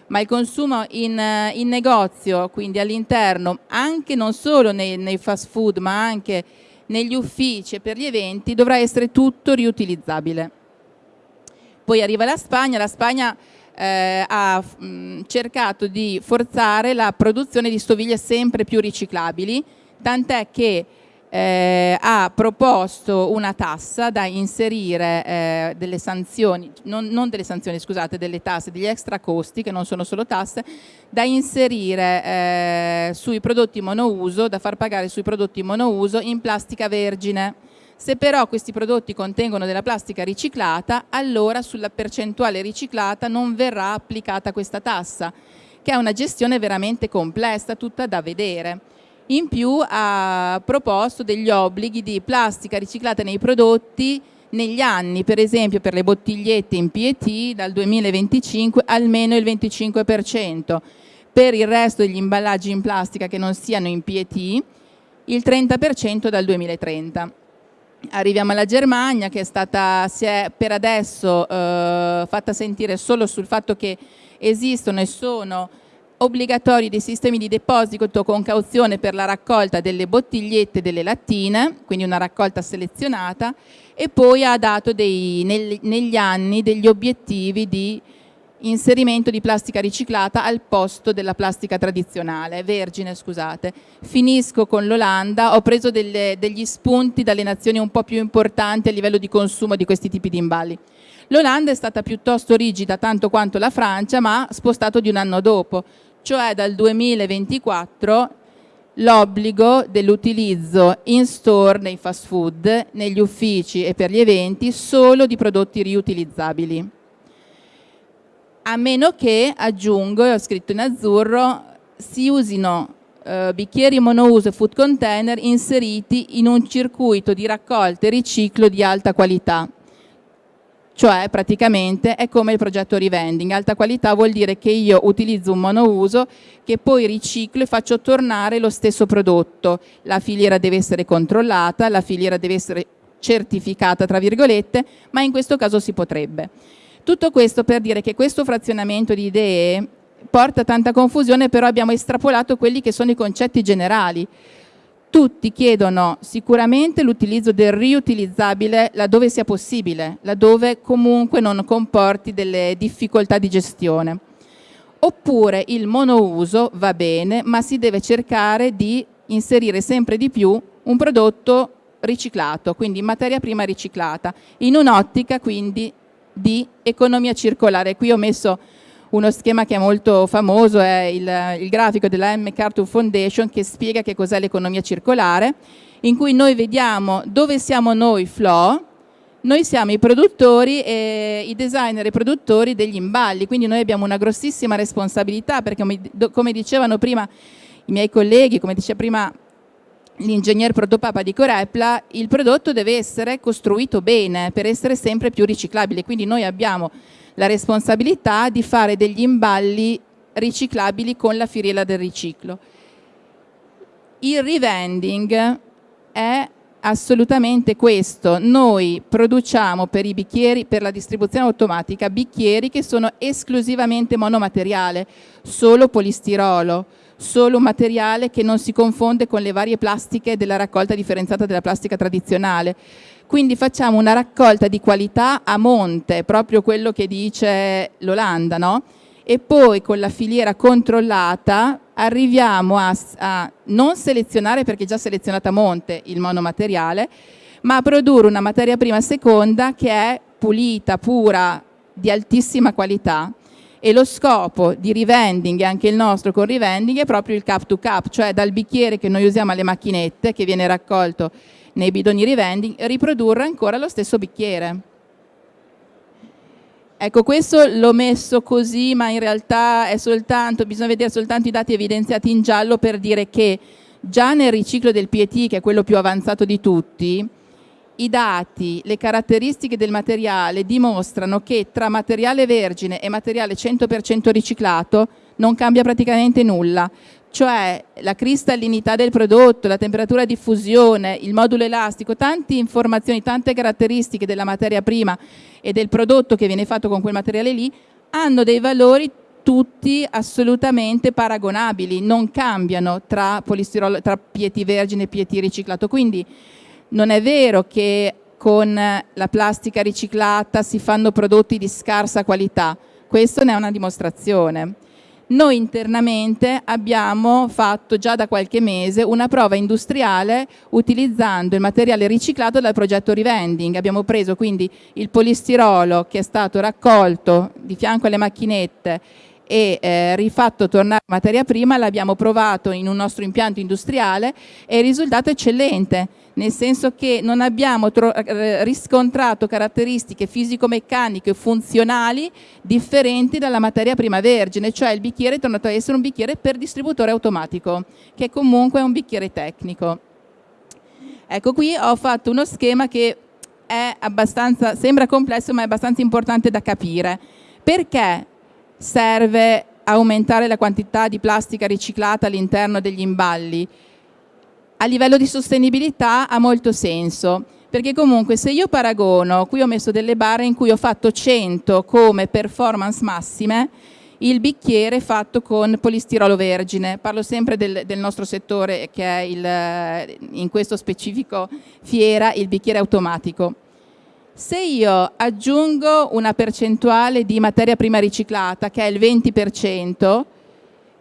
ma il consumo in, in negozio, quindi all'interno, anche non solo nei, nei fast food ma anche negli uffici e per gli eventi dovrà essere tutto riutilizzabile. Poi arriva la Spagna, la Spagna eh, ha mh, mm, cercato di forzare la produzione di stoviglie sempre più riciclabili, tant'è che eh, ha proposto una tassa da inserire eh, delle sanzioni, non, non, delle sanzioni scusate, delle tasse, degli extra costi che non sono solo tasse, da inserire eh, sui prodotti monouso, da far pagare sui prodotti monouso in plastica vergine. Se però questi prodotti contengono della plastica riciclata, allora sulla percentuale riciclata non verrà applicata questa tassa, che è una gestione veramente complessa, tutta da vedere. In più ha proposto degli obblighi di plastica riciclata nei prodotti negli anni, per esempio per le bottigliette in PET dal 2025 almeno il 25%, per il resto degli imballaggi in plastica che non siano in PET il 30% dal 2030. Arriviamo alla Germania che è stata, si è per adesso eh, fatta sentire solo sul fatto che esistono e sono obbligatori dei sistemi di deposito con cauzione per la raccolta delle bottigliette delle lattine, quindi una raccolta selezionata, e poi ha dato dei, nel, negli anni degli obiettivi di inserimento di plastica riciclata al posto della plastica tradizionale, vergine scusate. Finisco con l'Olanda, ho preso delle, degli spunti dalle nazioni un po' più importanti a livello di consumo di questi tipi di imballi. L'Olanda è stata piuttosto rigida tanto quanto la Francia ma spostato di un anno dopo, cioè dal 2024 l'obbligo dell'utilizzo in store nei fast food, negli uffici e per gli eventi solo di prodotti riutilizzabili. A meno che, aggiungo, e ho scritto in azzurro, si usino eh, bicchieri monouso e food container inseriti in un circuito di raccolta e riciclo di alta qualità cioè praticamente è come il progetto revending, alta qualità vuol dire che io utilizzo un monouso che poi riciclo e faccio tornare lo stesso prodotto, la filiera deve essere controllata, la filiera deve essere certificata tra virgolette, ma in questo caso si potrebbe. Tutto questo per dire che questo frazionamento di idee porta tanta confusione, però abbiamo estrapolato quelli che sono i concetti generali, tutti chiedono sicuramente l'utilizzo del riutilizzabile laddove sia possibile, laddove comunque non comporti delle difficoltà di gestione. Oppure il monouso va bene, ma si deve cercare di inserire sempre di più un prodotto riciclato, quindi materia prima riciclata, in un'ottica quindi di economia circolare. Qui ho messo uno schema che è molto famoso, è il, il grafico della M. MacArthur Foundation che spiega che cos'è l'economia circolare, in cui noi vediamo dove siamo noi Flo, noi siamo i produttori e i designer e produttori degli imballi, quindi noi abbiamo una grossissima responsabilità perché come dicevano prima i miei colleghi, come diceva prima l'ingegner Protopapa di Corepla, il prodotto deve essere costruito bene per essere sempre più riciclabile, quindi noi abbiamo la responsabilità di fare degli imballi riciclabili con la filiera del riciclo. Il revending è assolutamente questo, noi produciamo per i bicchieri, per la distribuzione automatica, bicchieri che sono esclusivamente monomateriale, solo polistirolo, solo un materiale che non si confonde con le varie plastiche della raccolta differenziata della plastica tradizionale. Quindi facciamo una raccolta di qualità a monte, proprio quello che dice l'Olanda, no? E poi con la filiera controllata arriviamo a, a non selezionare, perché è già selezionata a monte il monomateriale, ma a produrre una materia prima seconda che è pulita, pura, di altissima qualità e lo scopo di rivending e anche il nostro con rivending è proprio il cap to cap, cioè dal bicchiere che noi usiamo alle macchinette che viene raccolto nei bidoni rivending, riprodurre ancora lo stesso bicchiere. Ecco, questo l'ho messo così, ma in realtà soltanto, bisogna vedere soltanto i dati evidenziati in giallo per dire che già nel riciclo del PET, che è quello più avanzato di tutti, i dati, le caratteristiche del materiale dimostrano che tra materiale vergine e materiale 100% riciclato non cambia praticamente nulla, cioè la cristallinità del prodotto, la temperatura di fusione, il modulo elastico, tante informazioni, tante caratteristiche della materia prima e del prodotto che viene fatto con quel materiale lì hanno dei valori tutti assolutamente paragonabili, non cambiano tra, tra pieti vergine e pieti riciclato. Quindi non è vero che con la plastica riciclata si fanno prodotti di scarsa qualità, questo ne è una dimostrazione. Noi internamente abbiamo fatto già da qualche mese una prova industriale utilizzando il materiale riciclato dal progetto Revending. Abbiamo preso quindi il polistirolo che è stato raccolto di fianco alle macchinette e eh, rifatto tornare materia prima, l'abbiamo provato in un nostro impianto industriale e il risultato è eccellente, nel senso che non abbiamo eh, riscontrato caratteristiche fisico-meccaniche funzionali differenti dalla materia prima vergine, cioè il bicchiere è tornato a essere un bicchiere per distributore automatico, che comunque è un bicchiere tecnico. Ecco qui ho fatto uno schema che sembra complesso ma è abbastanza importante da capire. Perché serve aumentare la quantità di plastica riciclata all'interno degli imballi? A livello di sostenibilità ha molto senso, perché comunque se io paragono, qui ho messo delle barre in cui ho fatto 100 come performance massime, il bicchiere fatto con polistirolo vergine, parlo sempre del, del nostro settore che è il, in questo specifico fiera il bicchiere automatico. Se io aggiungo una percentuale di materia prima riciclata, che è il 20%,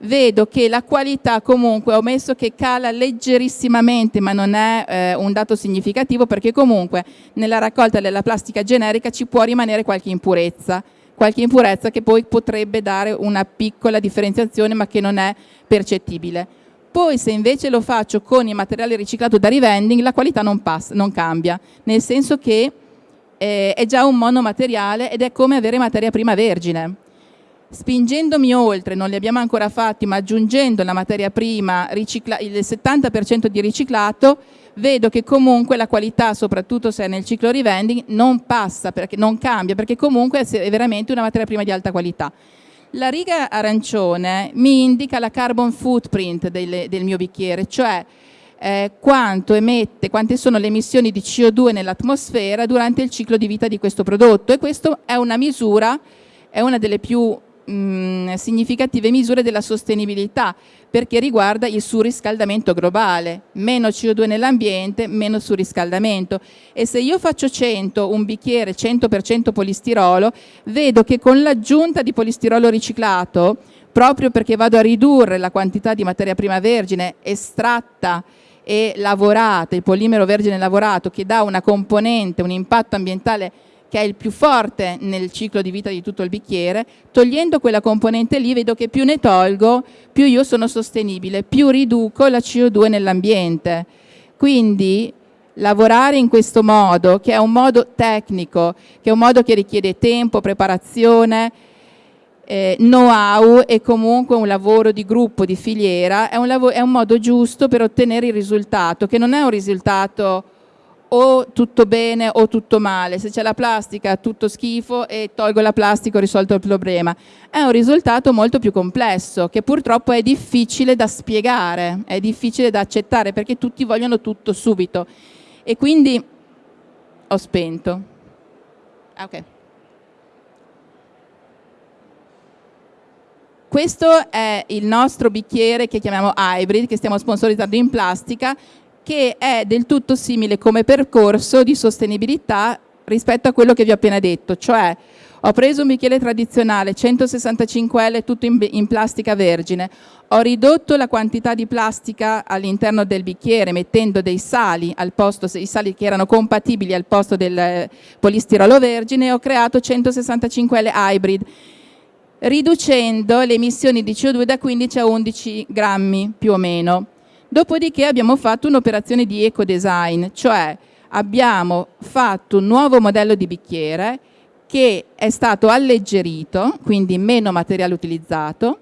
vedo che la qualità comunque, ho messo che cala leggerissimamente, ma non è eh, un dato significativo, perché comunque nella raccolta della plastica generica ci può rimanere qualche impurezza, qualche impurezza che poi potrebbe dare una piccola differenziazione, ma che non è percettibile. Poi se invece lo faccio con il materiale riciclato da rivending, la qualità non, passa, non cambia, nel senso che eh, è già un monomateriale ed è come avere materia prima vergine. Spingendomi oltre, non li abbiamo ancora fatti, ma aggiungendo la materia prima, il 70% di riciclato, vedo che comunque la qualità, soprattutto se è nel ciclo rivending, non passa, perché non cambia, perché comunque è veramente una materia prima di alta qualità. La riga arancione mi indica la carbon footprint del, del mio bicchiere, cioè eh, quanto emette, quante sono le emissioni di CO2 nell'atmosfera durante il ciclo di vita di questo prodotto e questa è una misura, è una delle più mh, significative misure della sostenibilità perché riguarda il surriscaldamento globale, meno CO2 nell'ambiente, meno surriscaldamento. E se io faccio 100, un bicchiere 100% polistirolo, vedo che con l'aggiunta di polistirolo riciclato, proprio perché vado a ridurre la quantità di materia prima vergine estratta e lavorata, il polimero vergine lavorato che dà una componente, un impatto ambientale che è il più forte nel ciclo di vita di tutto il bicchiere, togliendo quella componente lì vedo che più ne tolgo, più io sono sostenibile, più riduco la CO2 nell'ambiente. Quindi lavorare in questo modo, che è un modo tecnico, che è un modo che richiede tempo, preparazione, eh, know-how e comunque un lavoro di gruppo, di filiera, è un, è un modo giusto per ottenere il risultato, che non è un risultato o tutto bene o tutto male, se c'è la plastica tutto schifo e tolgo la plastica ho risolto il problema. È un risultato molto più complesso che purtroppo è difficile da spiegare, è difficile da accettare perché tutti vogliono tutto subito e quindi ho spento. Ah. Questo è il nostro bicchiere che chiamiamo hybrid, che stiamo sponsorizzando in plastica, che è del tutto simile come percorso di sostenibilità rispetto a quello che vi ho appena detto, cioè ho preso un bicchiere tradizionale 165L tutto in, in, plastica vergine, ho ridotto la quantità di plastica all'interno del bicchiere mettendo dei sali al posto, i sali che erano compatibili al posto del polistirolo vergine e ho creato 165L hybrid riducendo le emissioni di CO2 da 15 a 11 grammi più o meno. Dopodiché abbiamo fatto un'operazione di eco-design, cioè abbiamo fatto un nuovo modello di bicchiere che è stato alleggerito, quindi meno materiale utilizzato,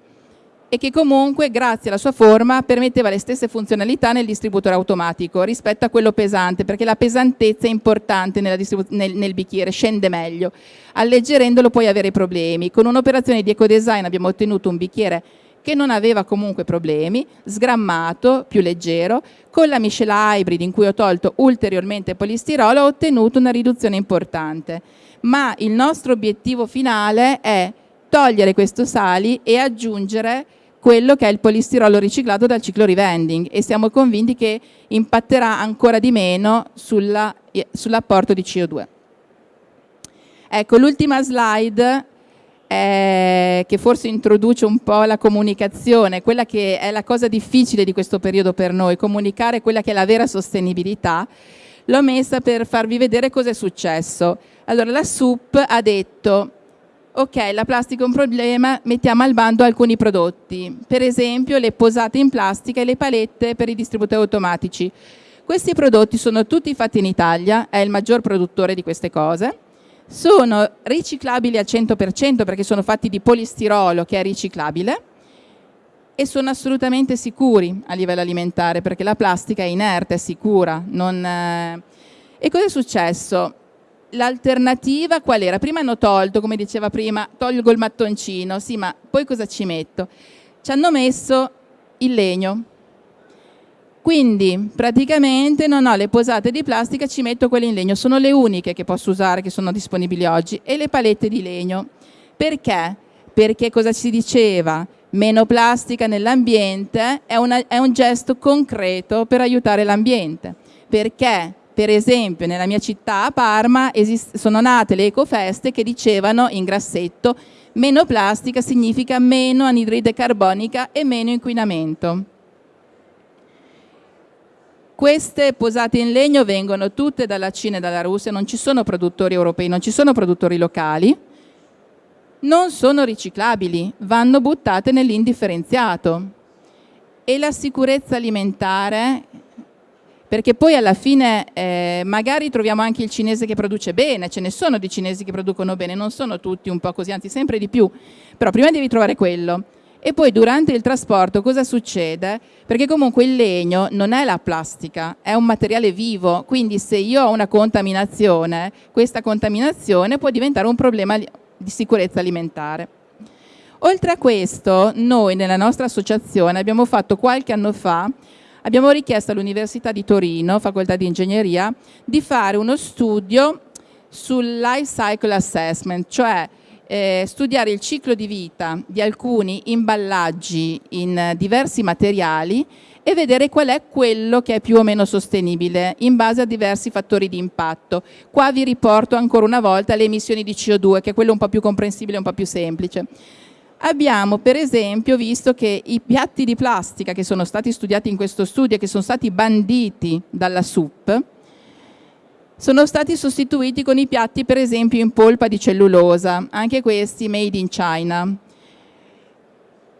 e che comunque grazie alla sua forma permetteva le stesse funzionalità nel distributore automatico rispetto a quello pesante perché la pesantezza è importante nel, nel, bicchiere, scende meglio. Alleggerendolo puoi avere problemi. Con un'operazione di ecodesign abbiamo ottenuto un bicchiere che non aveva comunque problemi, sgrammato, più leggero, con la miscela hybrid in cui ho tolto ulteriormente polistirolo ho ottenuto una riduzione importante. Ma il nostro obiettivo finale è togliere questo sali e aggiungere quello che è il polistirolo riciclato dal ciclo revending e siamo convinti che impatterà ancora di meno sull'apporto di CO2. Ecco, l'ultima slide eh, che forse introduce un po' la comunicazione, quella che è la cosa difficile di questo periodo per noi, comunicare quella che è la vera sostenibilità, l'ho messa per farvi vedere cosa è successo. Allora la SUP ha detto ok, la plastica è un problema, mettiamo al bando alcuni prodotti, per esempio le posate in plastica e le palette per i distributori automatici. Questi prodotti sono tutti fatti in Italia, è il maggior produttore di queste cose, sono riciclabili al 100% perché sono fatti di polistirolo che è riciclabile e sono assolutamente sicuri a livello alimentare perché la plastica è inerte, è sicura. Non, eh... E cosa è successo? l'alternativa qual era? Prima hanno tolto, come diceva prima, tolgo il mattoncino, sì, ma poi cosa ci metto? Ci hanno messo il legno. Quindi praticamente non ho le posate di plastica, ci metto quelle in legno, sono le uniche che posso usare, che sono disponibili oggi, e le palette di legno. Perché? Perché cosa si diceva? Meno plastica nell'ambiente è, è un gesto concreto per aiutare l'ambiente. Perché? Per esempio nella mia città a Parma sono nate le ecofeste che dicevano in grassetto meno plastica significa meno anidride carbonica e meno inquinamento. Queste posate in legno vengono tutte dalla Cina e dalla Russia, non ci sono produttori europei, non ci sono produttori locali, non sono riciclabili, vanno buttate nell'indifferenziato. E la sicurezza alimentare perché poi alla fine eh, magari troviamo anche il cinese che produce bene, ce ne sono di cinesi che producono bene, non sono tutti un po' così, anzi sempre di più, però prima devi trovare quello. E poi durante il trasporto cosa succede? Perché comunque il legno non è la plastica, è un materiale vivo, quindi se io ho una contaminazione, questa contaminazione può diventare un problema di sicurezza alimentare. Oltre a questo, noi nella nostra associazione abbiamo fatto qualche anno fa abbiamo richiesto all'Università di Torino, Facoltà di Ingegneria, di fare uno studio sul life cycle assessment, cioè eh, studiare il ciclo di vita di alcuni imballaggi in diversi materiali e vedere qual è quello che è più o meno sostenibile in base a diversi fattori di impatto. Qua vi riporto ancora una volta le emissioni di CO2, che è quello un po' più comprensibile, un po' più semplice. Abbiamo per esempio visto che i piatti di plastica che sono stati studiati in questo studio e che sono stati banditi dalla SUP sono stati sostituiti con i piatti per esempio in polpa di cellulosa, anche questi made in China.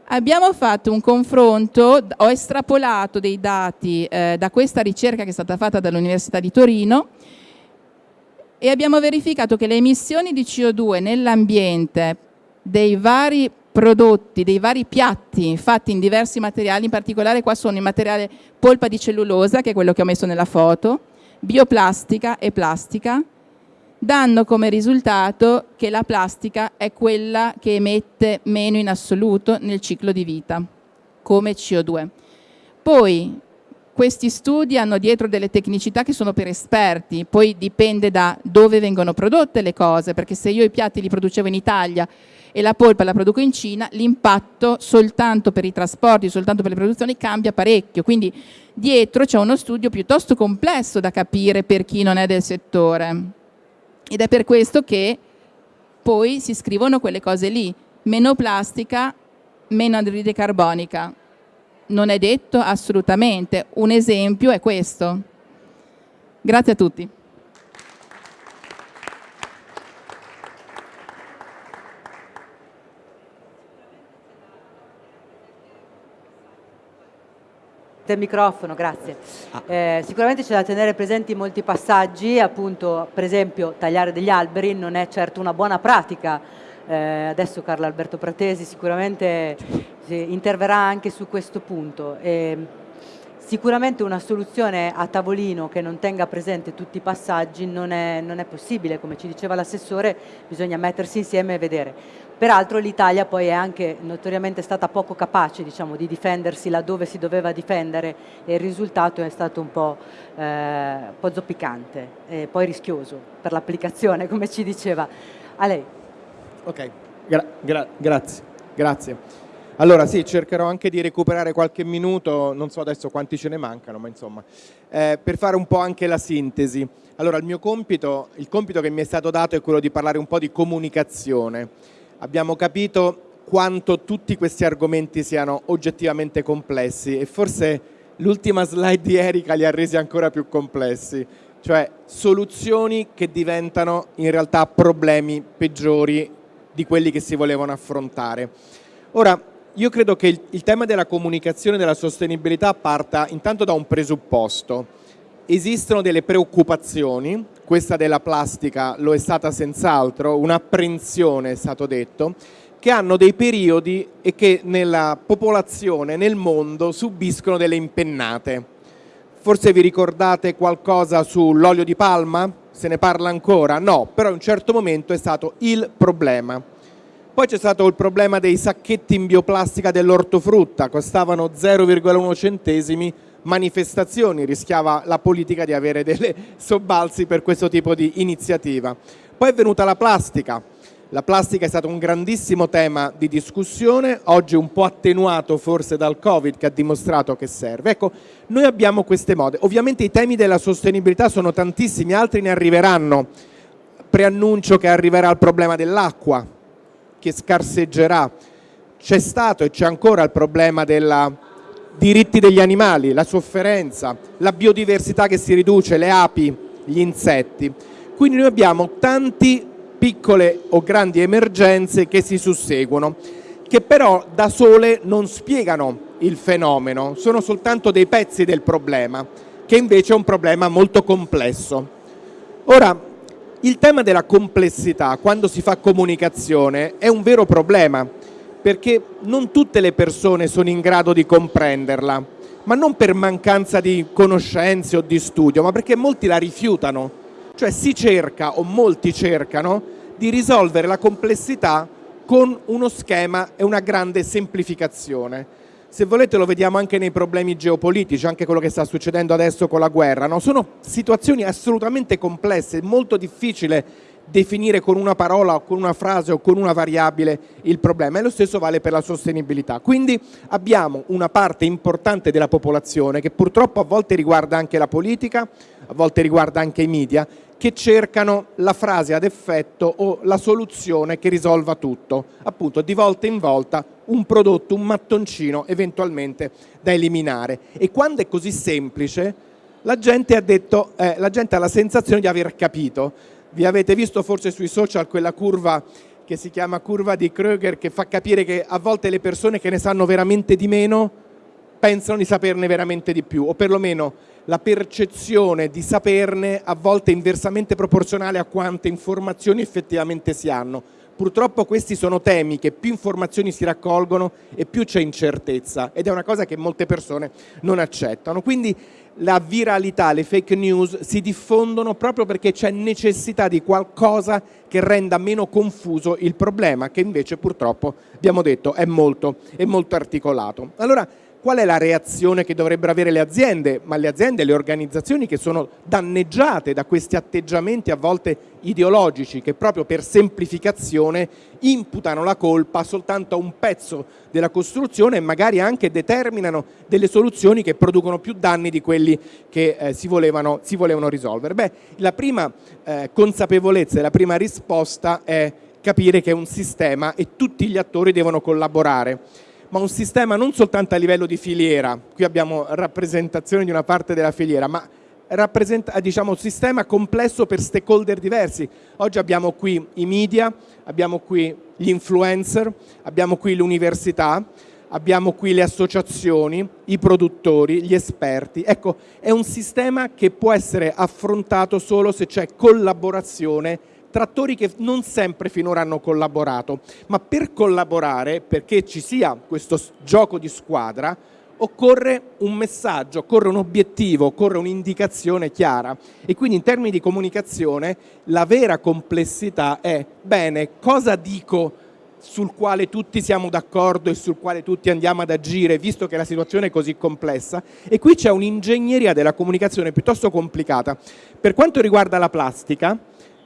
Abbiamo fatto un confronto, ho estrapolato dei dati eh, da questa ricerca che è stata fatta dall'Università di Torino e abbiamo verificato che le emissioni di CO2 nell'ambiente dei vari prodotti, dei vari piatti fatti in diversi materiali, in particolare qua sono il materiale polpa di cellulosa, che è quello che ho messo nella foto, bioplastica e plastica, danno come risultato che la plastica è quella che emette meno in assoluto nel ciclo di vita, come CO2. Poi questi studi hanno dietro delle tecnicità che sono per esperti, poi dipende da dove vengono prodotte le cose, perché se io i piatti li producevo in Italia e la polpa la produco in Cina, l'impatto soltanto per i trasporti, soltanto per le produzioni cambia parecchio, quindi dietro c'è uno studio piuttosto complesso da capire per chi non è del settore ed è per questo che poi si scrivono quelle cose lì, meno plastica, meno anidride carbonica. Non è detto assolutamente, un esempio è questo. Grazie a tutti. Del microfono, grazie. Ah. Eh, sicuramente c'è da tenere presenti molti passaggi, appunto per esempio tagliare degli alberi non è certo una buona pratica eh, adesso Carlo Alberto Pratesi sicuramente interverrà anche su questo punto. E sicuramente una soluzione a tavolino che non tenga presente tutti i passaggi non è, non è possibile, come ci diceva l'assessore, bisogna mettersi insieme e vedere. Peraltro l'Italia poi è anche notoriamente stata poco capace diciamo, di difendersi laddove si doveva difendere e il risultato è stato un po', eh, un po zoppicante e poi rischioso per l'applicazione, come ci diceva. A lei. Ok, gra gra grazie. grazie. Allora sì, cercherò anche di recuperare qualche minuto, non so adesso quanti ce ne mancano, ma insomma, eh, per fare un po' anche la sintesi. Allora il mio compito, il compito che mi è stato dato è quello di parlare un po' di comunicazione. Abbiamo capito quanto tutti questi argomenti siano oggettivamente complessi e forse l'ultima slide di Erika li ha resi ancora più complessi, cioè soluzioni che diventano in realtà problemi peggiori di quelli che si volevano affrontare. Ora, io credo che il, il tema della comunicazione e della sostenibilità parta intanto da un presupposto. Esistono delle preoccupazioni, questa della plastica lo è stata senz'altro, un'apprensione è stato detto, che hanno dei periodi e che nella popolazione, nel mondo, subiscono delle impennate. Forse vi ricordate qualcosa sull'olio di palma? Se ne parla ancora? No, però in un certo momento è stato il problema. Poi c'è stato il problema dei sacchetti in bioplastica dell'ortofrutta, costavano 0,1 centesimi, manifestazioni, rischiava la politica di avere delle sobbalzi per questo tipo di iniziativa. Poi è venuta la plastica, la plastica è stato un grandissimo tema di discussione, oggi un po' attenuato forse dal Covid che ha dimostrato che serve. Ecco, noi abbiamo queste mode. Ovviamente i temi della sostenibilità sono tantissimi, altri ne arriveranno. Preannuncio che arriverà il problema dell'acqua, che scarseggerà. C'è stato e c'è ancora il problema dei diritti degli animali, la sofferenza, la biodiversità che si riduce, le api, gli insetti. Quindi noi abbiamo tanti piccole o grandi emergenze che si susseguono, che però da sole non spiegano il fenomeno, sono soltanto dei pezzi del problema, che invece è un problema molto complesso. Ora, il tema della complessità quando si fa comunicazione è un vero problema, perché non tutte le persone sono in grado di comprenderla, ma non per mancanza di conoscenze o di studio, ma perché molti la rifiutano. Cioè si cerca, o molti cercano, di risolvere la complessità con uno schema e una grande semplificazione. Se volete lo vediamo anche nei problemi geopolitici, anche quello che sta succedendo adesso con la guerra. No? Sono situazioni assolutamente complesse, molto difficile definire con una parola o con una frase o con una variabile il problema e lo stesso vale per la sostenibilità. Quindi abbiamo una parte importante della popolazione che purtroppo a volte riguarda anche la politica, a volte riguarda anche i media, che cercano la frase ad effetto o la soluzione che risolva tutto, appunto di volta in volta un prodotto, un mattoncino eventualmente da eliminare. E quando è così semplice, la gente ha, detto, eh, la, gente ha la sensazione di aver capito. Vi avete visto forse sui social quella curva che si chiama curva di Kröger che fa capire che a volte le persone che ne sanno veramente di meno pensano di saperne veramente di più, o perlomeno la percezione di saperne a volte è inversamente proporzionale a quante informazioni effettivamente si hanno. Purtroppo questi sono temi che più informazioni si raccolgono e più c'è incertezza ed è una cosa che molte persone non accettano. Quindi la viralità, le fake news si diffondono proprio perché c'è necessità di qualcosa che renda meno confuso il problema che invece purtroppo abbiamo detto è molto, è molto articolato. Allora, qual è la reazione che dovrebbero avere le aziende, ma le aziende e le organizzazioni che sono danneggiate da questi atteggiamenti a volte ideologici che proprio per semplificazione imputano la colpa soltanto a un pezzo della costruzione e magari anche determinano delle soluzioni che producono più danni di quelli che eh, si, volevano, si, volevano, risolvere. Beh, la prima eh, consapevolezza e la prima risposta è capire che è un sistema e tutti gli attori devono collaborare ma un sistema non soltanto a livello di filiera, qui abbiamo rappresentazione di una parte della filiera, ma diciamo, un sistema complesso per stakeholder diversi. Oggi abbiamo qui i media, abbiamo qui gli influencer, abbiamo qui l'università, abbiamo qui le associazioni, i produttori, gli esperti. Ecco, è un sistema che può essere affrontato solo se c'è collaborazione trattori che non sempre finora hanno collaborato, ma per collaborare, perché ci sia questo gioco di squadra, occorre un messaggio, occorre un obiettivo, occorre un'indicazione chiara e quindi in termini di comunicazione la vera complessità è bene, cosa dico sul quale tutti siamo d'accordo e sul quale tutti andiamo ad agire, visto che la situazione è così complessa. E qui c'è un'ingegneria della comunicazione piuttosto complicata. Per quanto riguarda la plastica,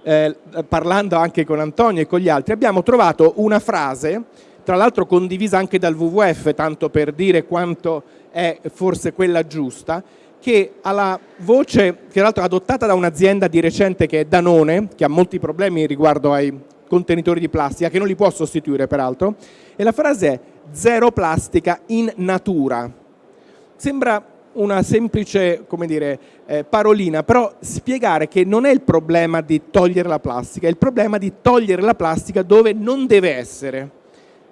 eh, parlando anche con Antonio e con gli altri, abbiamo trovato una frase, tra l'altro condivisa anche dal WWF, tanto per dire quanto è forse quella giusta, che ha la voce, che tra l'altro adottata da un'azienda di recente che è Danone, che ha molti problemi riguardo ai contenitori di plastica, che non li può sostituire peraltro, e la frase è zero plastica in natura. Sembra una semplice dire, eh, parolina, però spiegare che non è il problema di togliere la plastica, è il problema di togliere la plastica dove non deve essere.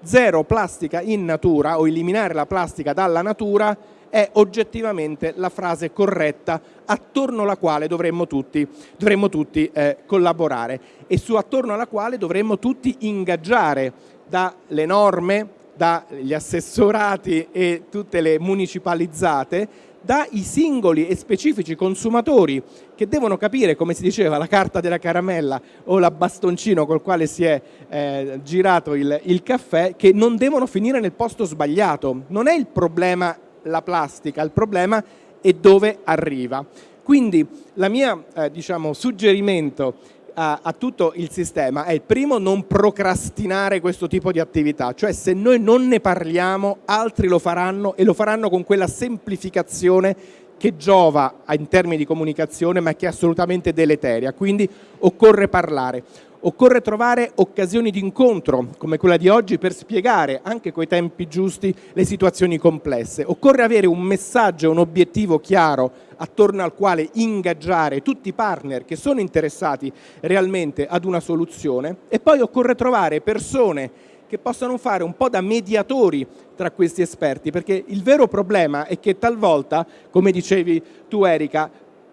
Zero plastica in natura o eliminare la plastica dalla natura è oggettivamente la frase corretta attorno alla quale dovremmo tutti, dovremmo tutti eh, collaborare e su attorno alla quale dovremmo tutti ingaggiare dalle norme, dagli assessorati e tutte le municipalizzate dai singoli e specifici consumatori che devono capire, come si diceva, la carta della caramella o la bastoncino col quale si è eh, girato il, il caffè, che non devono finire nel posto sbagliato. Non è il problema la plastica, il problema è dove arriva. Quindi il mio eh, diciamo, suggerimento a, a, tutto il sistema è il primo non procrastinare questo tipo di attività, cioè se noi non ne parliamo altri lo faranno e lo faranno con quella semplificazione che giova in termini di comunicazione ma che è assolutamente deleteria, quindi occorre parlare. Occorre trovare occasioni di incontro, come quella di oggi, per spiegare, anche coi tempi giusti, le situazioni complesse. Occorre avere un messaggio, un obiettivo chiaro attorno al quale ingaggiare tutti i partner che sono interessati realmente ad una soluzione e poi occorre trovare persone che possano fare un po' da mediatori tra questi esperti, perché il vero problema è che talvolta, come dicevi tu Erika,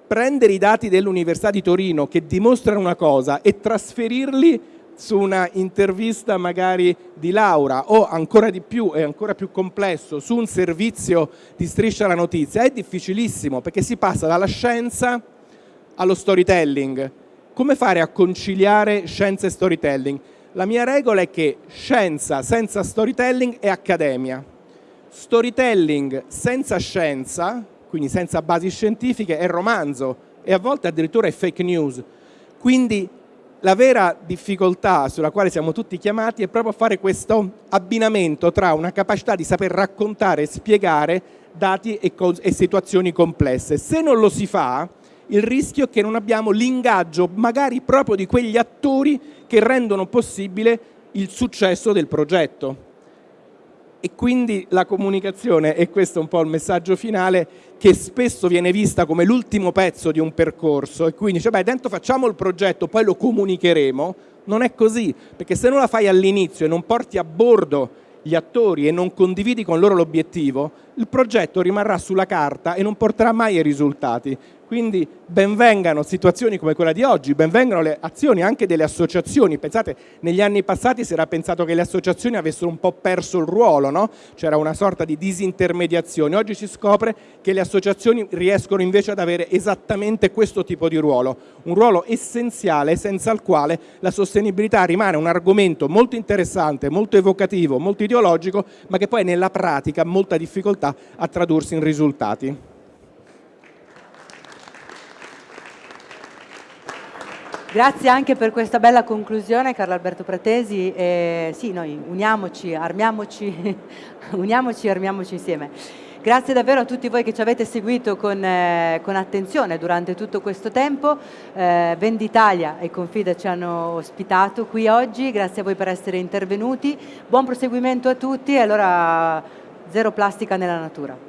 prendere i dati dell'Università di Torino che dimostrano una cosa e trasferirli su una intervista magari di Laura o ancora di più e ancora più complesso su un servizio di striscia la notizia è difficilissimo perché si passa dalla scienza allo storytelling. Come fare a conciliare scienza e storytelling? La mia regola è che scienza senza storytelling è accademia. Storytelling senza scienza quindi senza basi scientifiche, è romanzo e a volte addirittura è fake news. Quindi la vera difficoltà sulla quale siamo tutti chiamati è proprio fare questo abbinamento tra una capacità di saper raccontare e spiegare dati e, e situazioni complesse. Se non lo si fa, il rischio è che non abbiamo l'ingaggio magari proprio di quegli attori che rendono possibile il successo del progetto e quindi la comunicazione, e questo è un po' il messaggio finale, che spesso viene vista come l'ultimo pezzo di un percorso. E quindi dice beh dentro facciamo il progetto, poi lo comunicheremo, non è così, perché se non la fai all'inizio e non porti a bordo gli attori e non condividi con loro l'obiettivo, il progetto rimarrà sulla carta e non porterà mai ai risultati. Quindi benvengano situazioni come quella di oggi, benvengano le azioni anche delle associazioni. Pensate, negli anni passati si era pensato che le associazioni avessero un po' perso il ruolo, no? c'era una sorta di disintermediazione. Oggi si scopre che le associazioni riescono invece ad avere esattamente questo tipo di ruolo, un ruolo essenziale senza il quale la sostenibilità rimane un argomento molto interessante, molto evocativo, molto ideologico, ma che poi nella pratica ha molta difficoltà a tradursi in risultati. Grazie anche per questa bella conclusione Carlo Alberto Pratesi. Eh, sì, noi uniamoci, armiamoci, uniamoci, armiamoci insieme. Grazie davvero a tutti voi che ci avete seguito con, eh, con attenzione durante tutto questo tempo. Eh, Venditalia e Confida ci hanno ospitato qui oggi, grazie a voi per essere intervenuti. Buon proseguimento a tutti e allora zero plastica nella natura.